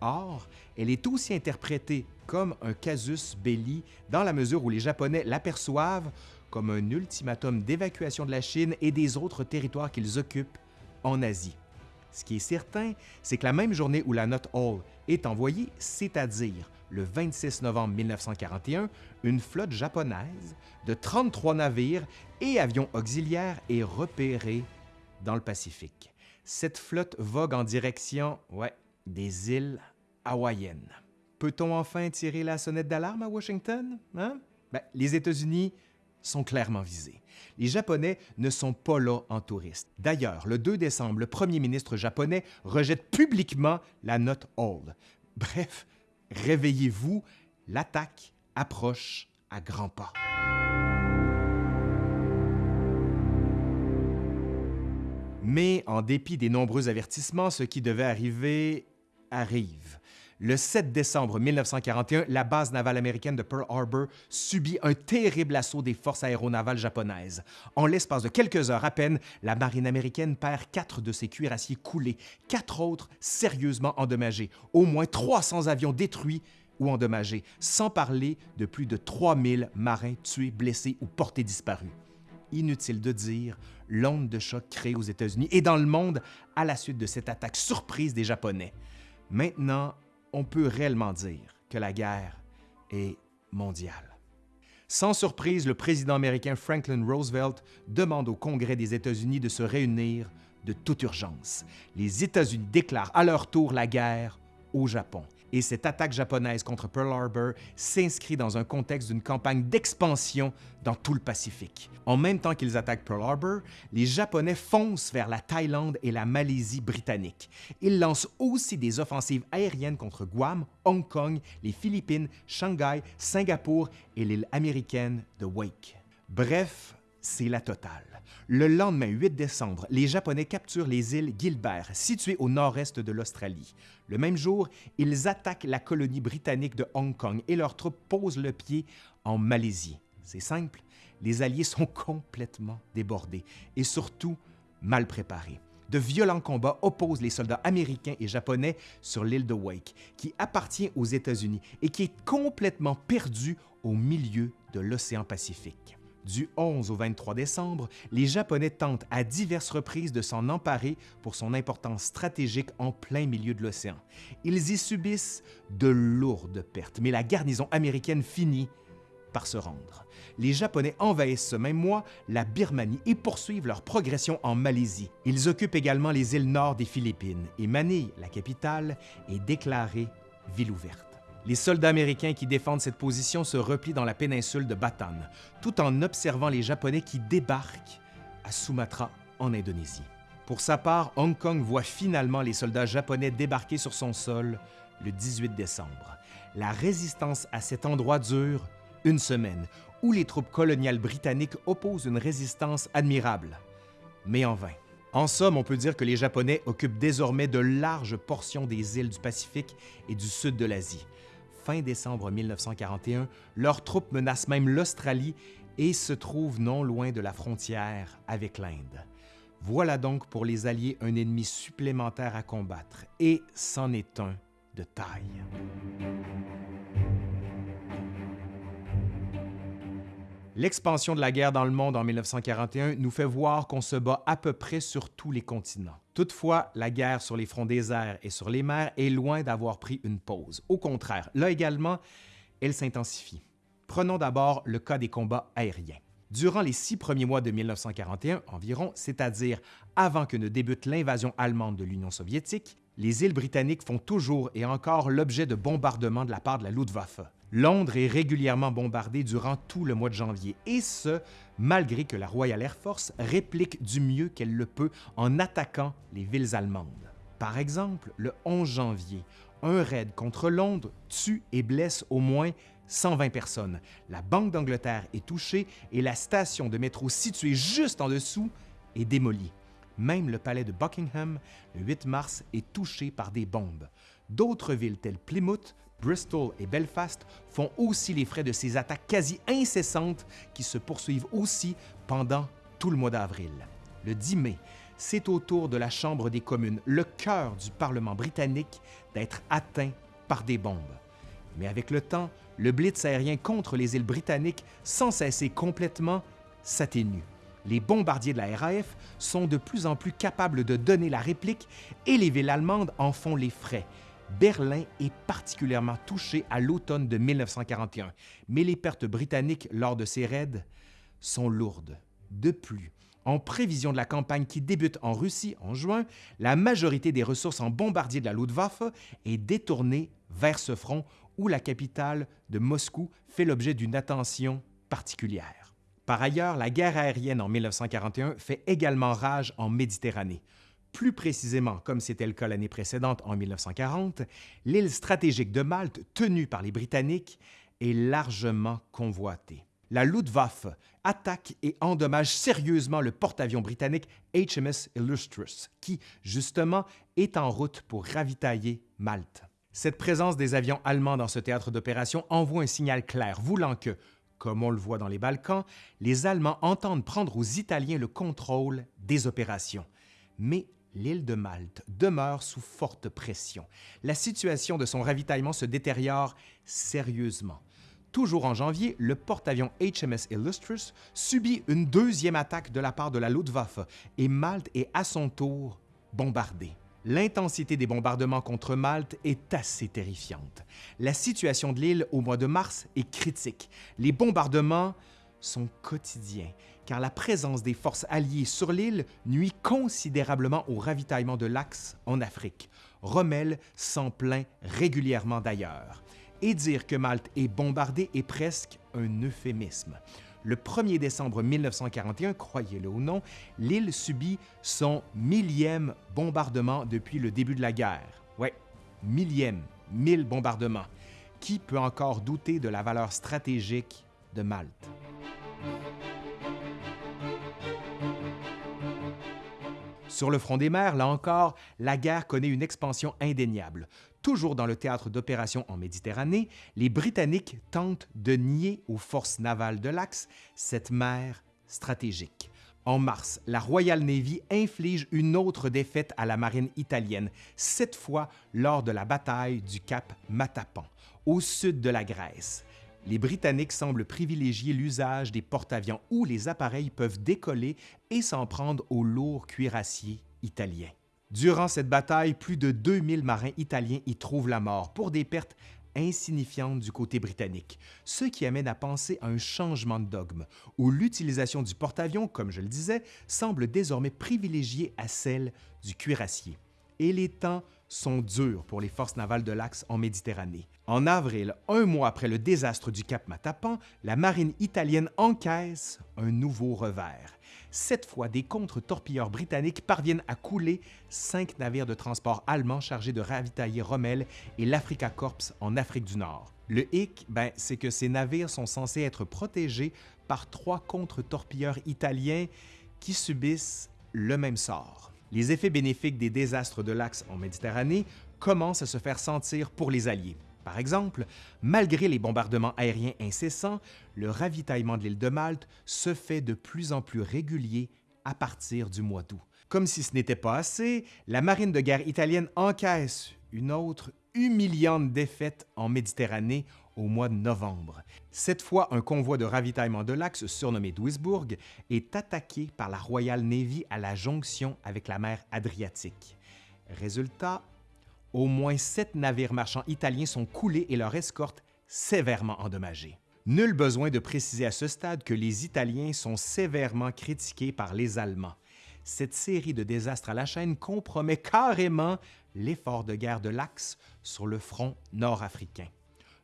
Or, elle est aussi interprétée comme un casus belli dans la mesure où les Japonais l'aperçoivent comme un ultimatum d'évacuation de la Chine et des autres territoires qu'ils occupent en Asie. Ce qui est certain, c'est que la même journée où la note Hall est envoyée, c'est-à-dire le 26 novembre 1941, une flotte japonaise de 33 navires et avions auxiliaires est repérée dans le Pacifique. Cette flotte vogue en direction, ouais, des îles hawaïennes. Peut-on enfin tirer la sonnette d'alarme à Washington? Hein? Ben, les États-Unis sont clairement visés. Les Japonais ne sont pas là en touristes. D'ailleurs, le 2 décembre, le premier ministre japonais rejette publiquement la note Hall. Bref, réveillez-vous, l'attaque approche à grands pas. Mais en dépit des nombreux avertissements, ce qui devait arriver arrive. Le 7 décembre 1941, la base navale américaine de Pearl Harbor subit un terrible assaut des forces aéronavales japonaises. En l'espace de quelques heures à peine, la marine américaine perd quatre de ses cuirassiers coulés, quatre autres sérieusement endommagés, au moins 300 avions détruits ou endommagés, sans parler de plus de 3000 marins tués, blessés ou portés disparus. Inutile de dire l'onde de choc créée aux États-Unis et dans le monde à la suite de cette attaque surprise des Japonais. Maintenant, on peut réellement dire que la guerre est mondiale. Sans surprise, le président américain Franklin Roosevelt demande au Congrès des États-Unis de se réunir de toute urgence. Les États-Unis déclarent à leur tour la guerre au Japon et cette attaque japonaise contre Pearl Harbor s'inscrit dans un contexte d'une campagne d'expansion dans tout le Pacifique. En même temps qu'ils attaquent Pearl Harbor, les Japonais foncent vers la Thaïlande et la Malaisie britannique. Ils lancent aussi des offensives aériennes contre Guam, Hong Kong, les Philippines, Shanghai, Singapour et l'île américaine de Wake. Bref, c'est la totale. Le lendemain 8 décembre, les Japonais capturent les îles Gilbert, situées au nord-est de l'Australie. Le même jour, ils attaquent la colonie britannique de Hong Kong et leurs troupes posent le pied en Malaisie. C'est simple, les Alliés sont complètement débordés et surtout mal préparés. De violents combats opposent les soldats américains et japonais sur l'île de Wake, qui appartient aux États-Unis et qui est complètement perdue au milieu de l'océan Pacifique. Du 11 au 23 décembre, les Japonais tentent à diverses reprises de s'en emparer pour son importance stratégique en plein milieu de l'océan. Ils y subissent de lourdes pertes, mais la garnison américaine finit par se rendre. Les Japonais envahissent ce même mois la Birmanie et poursuivent leur progression en Malaisie. Ils occupent également les îles nord des Philippines et Manille, la capitale, est déclarée ville ouverte. Les soldats américains qui défendent cette position se replient dans la péninsule de Bataan, tout en observant les Japonais qui débarquent à Sumatra, en Indonésie. Pour sa part, Hong Kong voit finalement les soldats japonais débarquer sur son sol le 18 décembre. La résistance à cet endroit dure une semaine, où les troupes coloniales britanniques opposent une résistance admirable, mais en vain. En somme, on peut dire que les Japonais occupent désormais de larges portions des îles du Pacifique et du sud de l'Asie. Fin décembre 1941, leurs troupes menacent même l'Australie et se trouvent non loin de la frontière avec l'Inde. Voilà donc pour les Alliés un ennemi supplémentaire à combattre, et c'en est un de taille. L'expansion de la guerre dans le monde en 1941 nous fait voir qu'on se bat à peu près sur tous les continents. Toutefois, la guerre sur les fronts airs et sur les mers est loin d'avoir pris une pause. Au contraire, là également, elle s'intensifie. Prenons d'abord le cas des combats aériens. Durant les six premiers mois de 1941 environ, c'est-à-dire avant que ne débute l'invasion allemande de l'Union soviétique, les îles britanniques font toujours et encore l'objet de bombardements de la part de la Luftwaffe. Londres est régulièrement bombardée durant tout le mois de janvier, et ce, malgré que la Royal Air Force réplique du mieux qu'elle le peut en attaquant les villes allemandes. Par exemple, le 11 janvier, un raid contre Londres tue et blesse au moins 120 personnes. La Banque d'Angleterre est touchée et la station de métro située juste en dessous est démolie. Même le palais de Buckingham, le 8 mars, est touché par des bombes. D'autres villes telles Plymouth, Bristol et Belfast font aussi les frais de ces attaques quasi incessantes qui se poursuivent aussi pendant tout le mois d'avril. Le 10 mai, c'est au tour de la Chambre des communes, le cœur du Parlement britannique, d'être atteint par des bombes. Mais avec le temps, le blitz aérien contre les îles britanniques, sans cesser complètement, s'atténue. Les bombardiers de la RAF sont de plus en plus capables de donner la réplique et les villes allemandes en font les frais. Berlin est particulièrement touché à l'automne de 1941, mais les pertes britanniques lors de ces raids sont lourdes. De plus, en prévision de la campagne qui débute en Russie en juin, la majorité des ressources en bombardiers de la Luftwaffe est détournée vers ce front où la capitale de Moscou fait l'objet d'une attention particulière. Par ailleurs, la guerre aérienne en 1941 fait également rage en Méditerranée. Plus précisément, comme c'était le cas l'année précédente en 1940, l'île stratégique de Malte, tenue par les Britanniques, est largement convoitée. La Luftwaffe attaque et endommage sérieusement le porte-avions britannique HMS Illustrious, qui, justement, est en route pour ravitailler Malte. Cette présence des avions allemands dans ce théâtre d'opération envoie un signal clair voulant que, comme on le voit dans les Balkans, les Allemands entendent prendre aux Italiens le contrôle des opérations. Mais l'île de Malte demeure sous forte pression. La situation de son ravitaillement se détériore sérieusement. Toujours en janvier, le porte-avions HMS Illustrious subit une deuxième attaque de la part de la Luftwaffe et Malte est à son tour bombardée. L'intensité des bombardements contre Malte est assez terrifiante. La situation de l'île au mois de mars est critique. Les bombardements sont quotidiens car la présence des forces alliées sur l'île nuit considérablement au ravitaillement de l'Axe en Afrique. Rommel s'en plaint régulièrement d'ailleurs. Et dire que Malte est bombardée est presque un euphémisme. Le 1er décembre 1941, croyez-le ou non, l'île subit son millième bombardement depuis le début de la guerre. Ouais, millième, mille bombardements. Qui peut encore douter de la valeur stratégique de Malte? Sur le front des mers, là encore, la guerre connaît une expansion indéniable. Toujours dans le théâtre d'opérations en Méditerranée, les Britanniques tentent de nier aux forces navales de l'Axe cette mer stratégique. En mars, la Royal Navy inflige une autre défaite à la marine italienne, cette fois lors de la bataille du cap Matapan, au sud de la Grèce. les Britanniques semblent privilégier l'usage des porte-avions où les appareils peuvent décoller et s'en prendre aux lourds cuirassiers italiens. Durant cette bataille, plus de 2000 marins italiens y trouvent la mort pour des pertes insignifiantes du côté britannique, ce qui amène à penser à un changement de dogme, où l'utilisation du porte-avions, comme je le disais, semble désormais privilégiée à celle du cuirassier. Et les temps sont durs pour les forces navales de l'Axe en Méditerranée. En avril, un mois après le désastre du Cap Matapan, la marine italienne encaisse un nouveau revers. Cette fois, des contre-torpilleurs britanniques parviennent à couler cinq navires de transport allemands chargés de ravitailler Rommel et l'Africa Corps en Afrique du Nord. Le hic, ben, c'est que ces navires sont censés être protégés par trois contre-torpilleurs italiens qui subissent le même sort les effets bénéfiques des désastres de l'Axe en Méditerranée commencent à se faire sentir pour les Alliés. Par exemple, malgré les bombardements aériens incessants, le ravitaillement de l'île de Malte se fait de plus en plus régulier à partir du mois d'août. Comme si ce n'était pas assez, la marine de guerre italienne encaisse une autre humiliante défaite en Méditerranée au mois de novembre. Cette fois, un convoi de ravitaillement de l'Axe, surnommé Duisburg, est attaqué par la Royal Navy à la jonction avec la mer Adriatique. Résultat, au moins sept navires marchands italiens sont coulés et leur escorte sévèrement endommagée. Nul besoin de préciser à ce stade que les Italiens sont sévèrement critiqués par les Allemands. Cette série de désastres à la chaîne compromet carrément l'effort de guerre de l'Axe sur le front nord-africain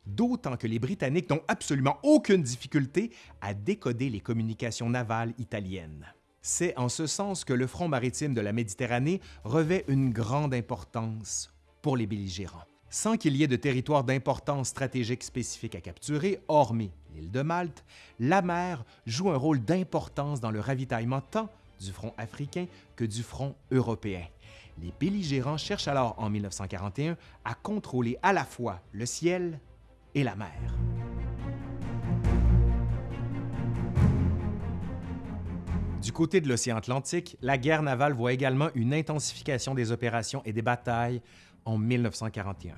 d'autant que les Britanniques n'ont absolument aucune difficulté à décoder les communications navales italiennes. C'est en ce sens que le front maritime de la Méditerranée revêt une grande importance pour les belligérants. Sans qu'il y ait de territoire d'importance stratégique spécifique à capturer, hormis l'île de Malte, la mer joue un rôle d'importance dans le ravitaillement tant du front africain que du front européen. Les belligérants cherchent alors en 1941 à contrôler à la fois le ciel et la mer. Du côté de l'océan Atlantique, la guerre navale voit également une intensification des opérations et des batailles en 1941.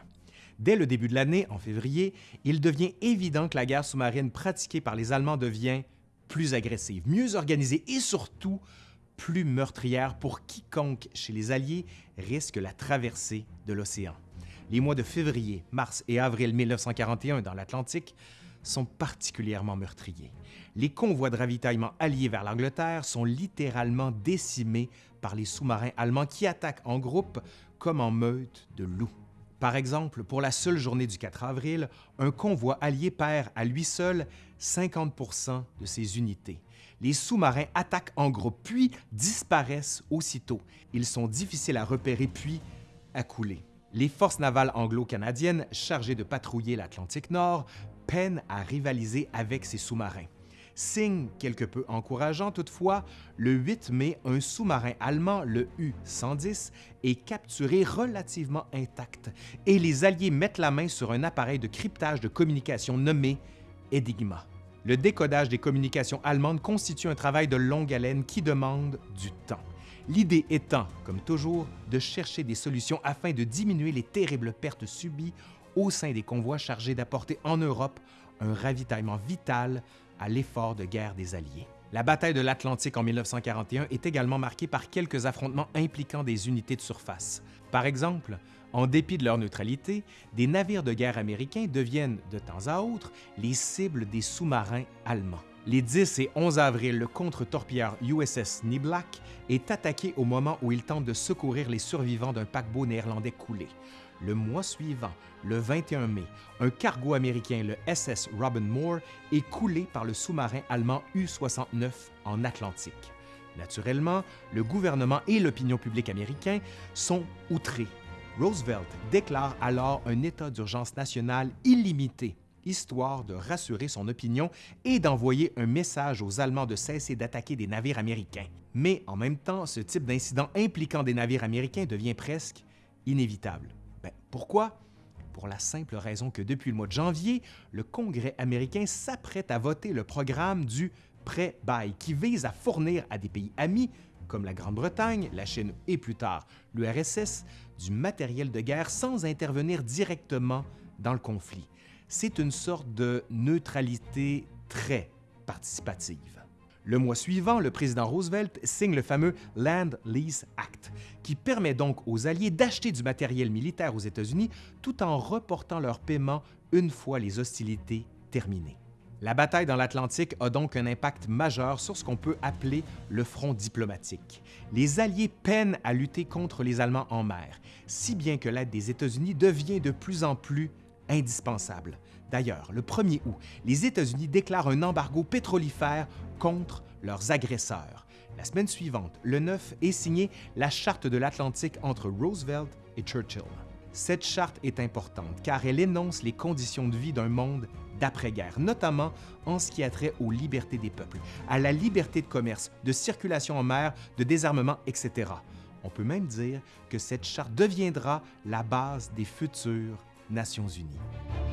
Dès le début de l'année, en février, il devient évident que la guerre sous-marine pratiquée par les Allemands devient plus agressive, mieux organisée et surtout plus meurtrière pour quiconque chez les Alliés risque la traversée de l'océan les mois de février, mars et avril 1941 dans l'Atlantique sont particulièrement meurtriers. Les convois de ravitaillement alliés vers l'Angleterre sont littéralement décimés par les sous-marins allemands qui attaquent en groupe comme en meute de loups. Par exemple, pour la seule journée du 4 avril, un convoi allié perd à lui seul 50% de ses unités. Les sous-marins attaquent en groupe puis disparaissent aussitôt. Ils sont difficiles à repérer puis à couler. Les forces navales anglo-canadiennes chargées de patrouiller l'Atlantique Nord peinent à rivaliser avec ces sous-marins. Signe quelque peu encourageant toutefois, le 8 mai, un sous-marin allemand, le U-110, est capturé relativement intact et les Alliés mettent la main sur un appareil de cryptage de communication nommé Enigma. Le décodage des communications allemandes constitue un travail de longue haleine qui demande du temps. L'idée étant, comme toujours, de chercher des solutions afin de diminuer les terribles pertes subies au sein des convois chargés d'apporter en Europe un ravitaillement vital à l'effort de guerre des Alliés. La bataille de l'Atlantique en 1941 est également marquée par quelques affrontements impliquant des unités de surface. Par exemple, en dépit de leur neutralité, des navires de guerre américains deviennent de temps à autre les cibles des sous-marins allemands. Les 10 et 11 avril, le contre-torpilleur USS Niblack est attaqué au moment où il tente de secourir les survivants d'un paquebot néerlandais coulé. Le mois suivant, le 21 mai, un cargo américain, le SS Robin Moore, est coulé par le sous-marin allemand U-69 en Atlantique. Naturellement, le gouvernement et l'opinion publique américain sont outrés. Roosevelt déclare alors un état d'urgence nationale illimité histoire de rassurer son opinion et d'envoyer un message aux Allemands de cesser d'attaquer des navires américains. Mais en même temps, ce type d'incident impliquant des navires américains devient presque inévitable. Ben, pourquoi? Pour la simple raison que depuis le mois de janvier, le Congrès américain s'apprête à voter le programme du prêt-bail qui vise à fournir à des pays amis comme la Grande-Bretagne, la Chine et plus tard l'URSS, du matériel de guerre sans intervenir directement dans le conflit. c'est une sorte de neutralité très participative. Le mois suivant, le président Roosevelt signe le fameux Land Lease Act, qui permet donc aux Alliés d'acheter du matériel militaire aux États-Unis tout en reportant leur paiement une fois les hostilités terminées. La bataille dans l'Atlantique a donc un impact majeur sur ce qu'on peut appeler le front diplomatique. Les Alliés peinent à lutter contre les Allemands en mer, si bien que l'aide des États-Unis devient de plus en plus indispensable. D'ailleurs, le 1er août, les États-Unis déclarent un embargo pétrolifère contre leurs agresseurs. La semaine suivante, le 9, est signée la Charte de l'Atlantique entre Roosevelt et Churchill. Cette charte est importante car elle énonce les conditions de vie d'un monde d'après-guerre, notamment en ce qui a trait aux libertés des peuples, à la liberté de commerce, de circulation en mer, de désarmement, etc. On peut même dire que cette charte deviendra la base des futures Nations Unies.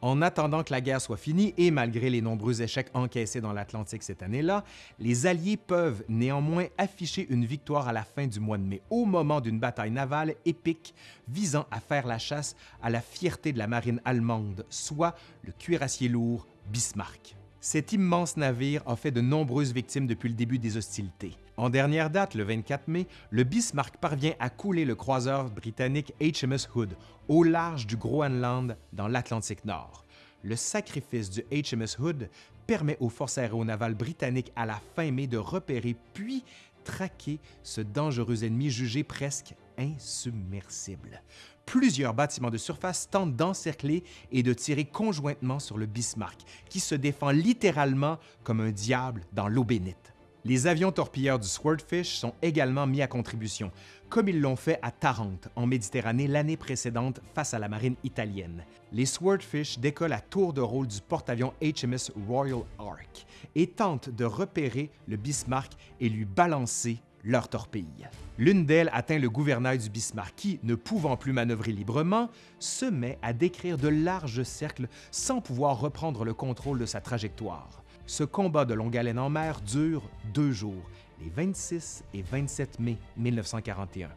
En attendant que la guerre soit finie et malgré les nombreux échecs encaissés dans l'Atlantique cette année-là, les Alliés peuvent néanmoins afficher une victoire à la fin du mois de mai, au moment d'une bataille navale épique visant à faire la chasse à la fierté de la marine allemande, soit le cuirassier lourd Bismarck. Cet immense navire a fait de nombreuses victimes depuis le début des hostilités. En dernière date, le 24 mai, le Bismarck parvient à couler le croiseur britannique HMS Hood au large du Groenland dans l'Atlantique Nord. Le sacrifice du HMS Hood permet aux forces aéronavales britanniques à la fin mai de repérer puis traquer ce dangereux ennemi jugé presque insubmersible. Plusieurs bâtiments de surface tentent d'encercler et de tirer conjointement sur le Bismarck, qui se défend littéralement comme un diable dans l'eau bénite. Les avions torpilleurs du Swordfish sont également mis à contribution, comme ils l'ont fait à Tarente, en Méditerranée, l'année précédente face à la marine italienne. Les Swordfish décollent à tour de rôle du porte-avions HMS Royal Ark et tentent de repérer le Bismarck et lui balancer leur torpille. L'une d'elles atteint le gouvernail du Bismarck qui, ne pouvant plus manœuvrer librement, se met à décrire de larges cercles sans pouvoir reprendre le contrôle de sa trajectoire. Ce combat de longue haleine en mer dure deux jours, les 26 et 27 mai 1941.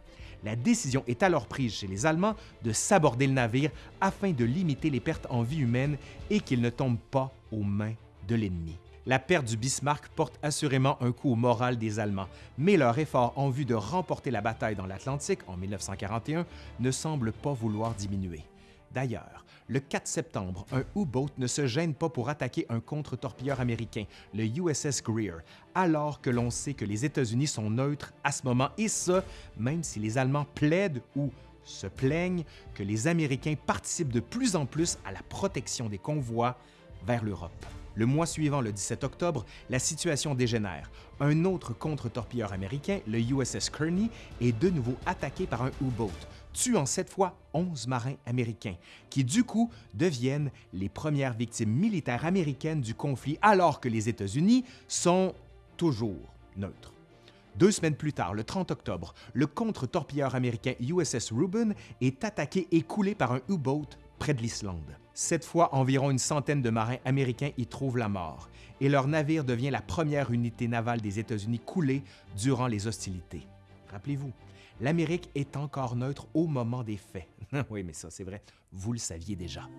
La décision est alors prise chez les Allemands de s'aborder le navire afin de limiter les pertes en vie humaine et qu'il ne tombe pas aux mains de l'ennemi. La perte du Bismarck porte assurément un coup au moral des Allemands, mais leur effort en vue de remporter la bataille dans l'Atlantique en 1941 ne semble pas vouloir diminuer. D'ailleurs, le 4 septembre, un U-boat ne se gêne pas pour attaquer un contre-torpilleur américain, le USS Greer, alors que l'on sait que les États-Unis sont neutres à ce moment, et ce, même si les Allemands plaident ou se plaignent que les Américains participent de plus en plus à la protection des convois vers l'Europe. Le mois suivant, le 17 octobre, la situation dégénère. Un autre contre-torpilleur américain, le USS Kearney, est de nouveau attaqué par un U-boat, tuant cette fois 11 marins américains, qui du coup deviennent les premières victimes militaires américaines du conflit alors que les États-Unis sont toujours neutres. Deux semaines plus tard, le 30 octobre, le contre-torpilleur américain USS Reuben est attaqué et coulé par un U-boat près de l'Islande. Cette fois, environ une centaine de marins américains y trouvent la mort, et leur navire devient la première unité navale des États-Unis coulée durant les hostilités. Rappelez-vous, l'Amérique est encore neutre au moment des faits. oui, mais ça, c'est vrai, vous le saviez déjà.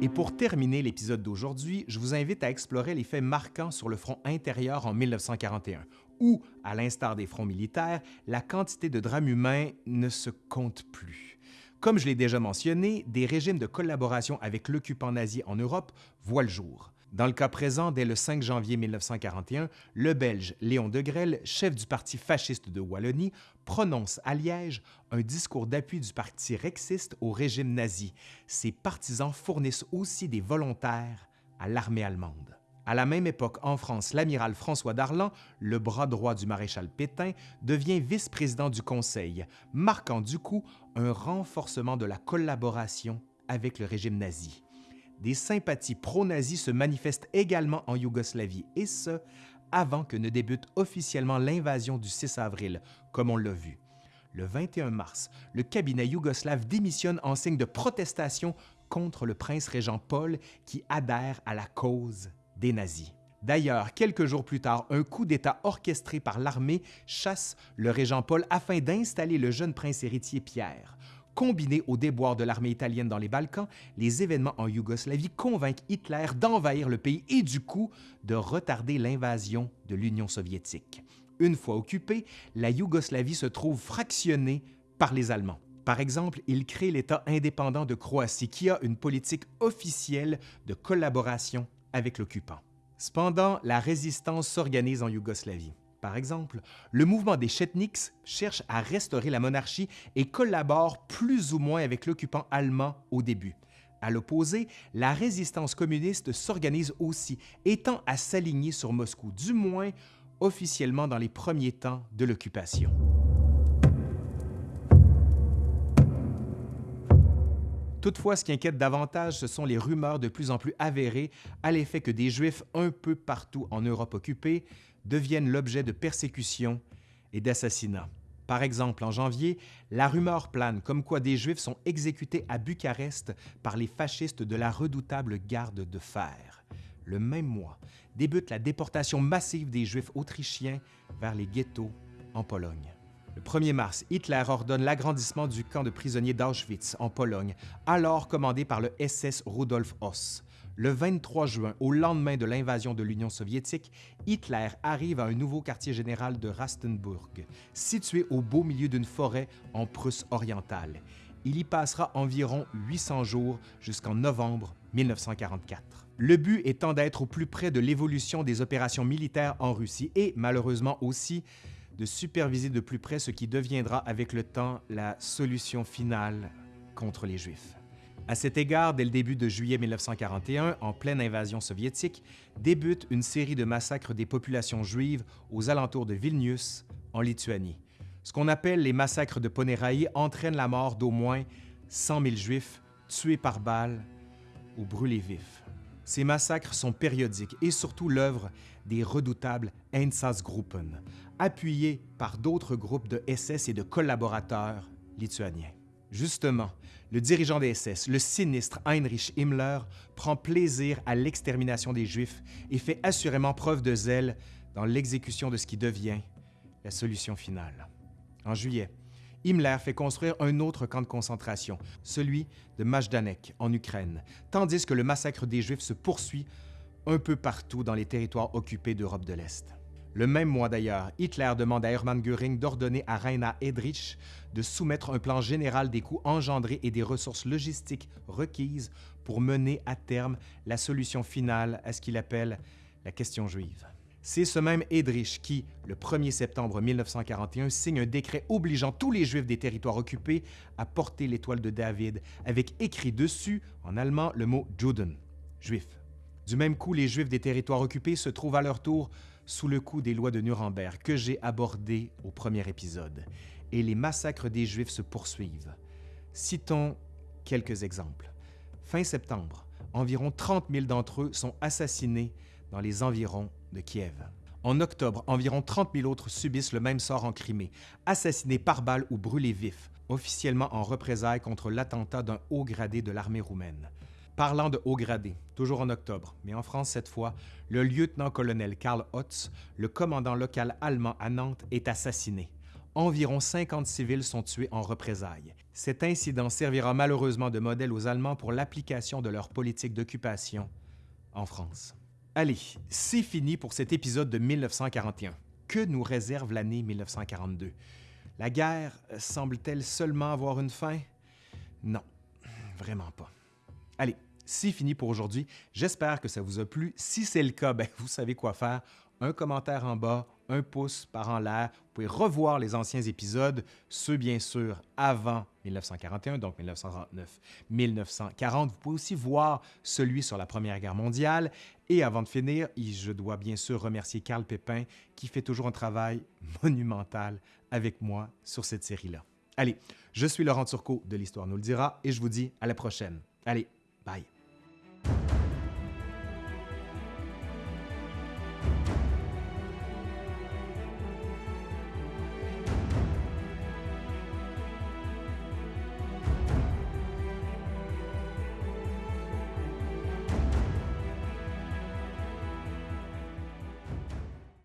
Et pour terminer l'épisode d'aujourd'hui, je vous invite à explorer les faits marquants sur le front intérieur en 1941, où, à l'instar des fronts militaires, la quantité de drames humains ne se compte plus. Comme je l'ai déjà mentionné, des régimes de collaboration avec l'occupant nazi en Europe voient le jour. Dans le cas présent, dès le 5 janvier 1941, le Belge Léon de Grelle, chef du parti fasciste de Wallonie, prononce à Liège un discours d'appui du parti rexiste au régime nazi. Ses partisans fournissent aussi des volontaires à l'armée allemande. À la même époque, en France, l'amiral François Darlan, le bras droit du maréchal Pétain, devient vice-président du Conseil, marquant du coup un renforcement de la collaboration avec le régime nazi des sympathies pro-nazis se manifestent également en Yougoslavie, et ce, avant que ne débute officiellement l'invasion du 6 avril, comme on l'a vu. Le 21 mars, le cabinet yougoslave démissionne en signe de protestation contre le prince régent Paul qui adhère à la cause des nazis. D'ailleurs, quelques jours plus tard, un coup d'État orchestré par l'armée chasse le régent Paul afin d'installer le jeune prince héritier Pierre. Combiné au déboire de l'armée italienne dans les Balkans, les événements en Yougoslavie convainquent Hitler d'envahir le pays et du coup de retarder l'invasion de l'Union soviétique. Une fois occupée, la Yougoslavie se trouve fractionnée par les Allemands. Par exemple, il crée l'État indépendant de Croatie qui a une politique officielle de collaboration avec l'occupant. Cependant, la résistance s'organise en Yougoslavie. Par exemple, le mouvement des Chetniks cherche à restaurer la monarchie et collabore plus ou moins avec l'occupant allemand au début. À l'opposé, la résistance communiste s'organise aussi, étant à s'aligner sur Moscou, du moins officiellement dans les premiers temps de l'occupation. Toutefois, ce qui inquiète davantage, ce sont les rumeurs de plus en plus avérées à l'effet que des Juifs un peu partout en Europe occupée deviennent l'objet de persécutions et d'assassinats. Par exemple, en janvier, la rumeur plane comme quoi des Juifs sont exécutés à Bucarest par les fascistes de la redoutable garde de fer. Le même mois, débute la déportation massive des Juifs autrichiens vers les ghettos en Pologne. Le 1er mars, Hitler ordonne l'agrandissement du camp de prisonniers d'Auschwitz en Pologne, alors commandé par le SS Rudolf Hoss. Le 23 juin, au lendemain de l'invasion de l'Union soviétique, Hitler arrive à un nouveau quartier général de Rastenburg, situé au beau milieu d'une forêt en Prusse orientale. Il y passera environ 800 jours jusqu'en novembre 1944. Le but étant d'être au plus près de l'évolution des opérations militaires en Russie et malheureusement aussi de superviser de plus près ce qui deviendra avec le temps la solution finale contre les Juifs. À cet égard, dès le début de juillet 1941, en pleine invasion soviétique, débute une série de massacres des populations juives aux alentours de Vilnius, en Lituanie. Ce qu'on appelle les massacres de Ponéraï entraînent la mort d'au moins 100 000 Juifs tués par balles ou brûlés vifs. Ces massacres sont périodiques et surtout l'œuvre des redoutables Einsatzgruppen, appuyés par d'autres groupes de SS et de collaborateurs lituaniens. Justement, le dirigeant des SS, le sinistre Heinrich Himmler, prend plaisir à l'extermination des Juifs et fait assurément preuve de zèle dans l'exécution de ce qui devient la solution finale. En juillet, Himmler fait construire un autre camp de concentration, celui de Majdanek, en Ukraine, tandis que le massacre des Juifs se poursuit un peu partout dans les territoires occupés d'Europe de l'Est. Le même mois d'ailleurs, Hitler demande à Hermann Göring d'ordonner à Rainer Edrich de soumettre un plan général des coûts engendrés et des ressources logistiques requises pour mener à terme la solution finale à ce qu'il appelle la question juive. C'est ce même Edrich qui, le 1er septembre 1941, signe un décret obligeant tous les Juifs des territoires occupés à porter l'étoile de David, avec écrit dessus, en allemand, le mot Juden, juif. Du même coup, les Juifs des territoires occupés se trouvent à leur tour sous le coup des lois de Nuremberg que j'ai abordées au premier épisode, et les massacres des Juifs se poursuivent. Citons quelques exemples. Fin septembre, environ 30 000 d'entre eux sont assassinés dans les environs de Kiev. En octobre, environ 30 000 autres subissent le même sort en Crimée, assassinés par balle ou brûlés vifs, officiellement en représailles contre l'attentat d'un haut gradé de l'armée roumaine. Parlant de haut gradé, toujours en octobre, mais en France cette fois, le lieutenant-colonel Karl Hotz, le commandant local allemand à Nantes, est assassiné. Environ 50 civils sont tués en représailles. Cet incident servira malheureusement de modèle aux Allemands pour l'application de leur politique d'occupation en France. Allez, c'est fini pour cet épisode de 1941. Que nous réserve l'année 1942? La guerre semble-t-elle seulement avoir une fin? Non, vraiment pas. Allez, c'est fini pour aujourd'hui. J'espère que ça vous a plu. Si c'est le cas, ben, vous savez quoi faire. Un commentaire en bas, un pouce par en l'air. Vous pouvez revoir les anciens épisodes, ceux bien sûr avant 1941, donc 1939, 1940. Vous pouvez aussi voir celui sur la Première Guerre mondiale. Et avant de finir, je dois bien sûr remercier Carl Pépin qui fait toujours un travail monumental avec moi sur cette série-là. Allez, je suis Laurent Turcot de l'Histoire nous le dira et je vous dis à la prochaine. Allez, bye. you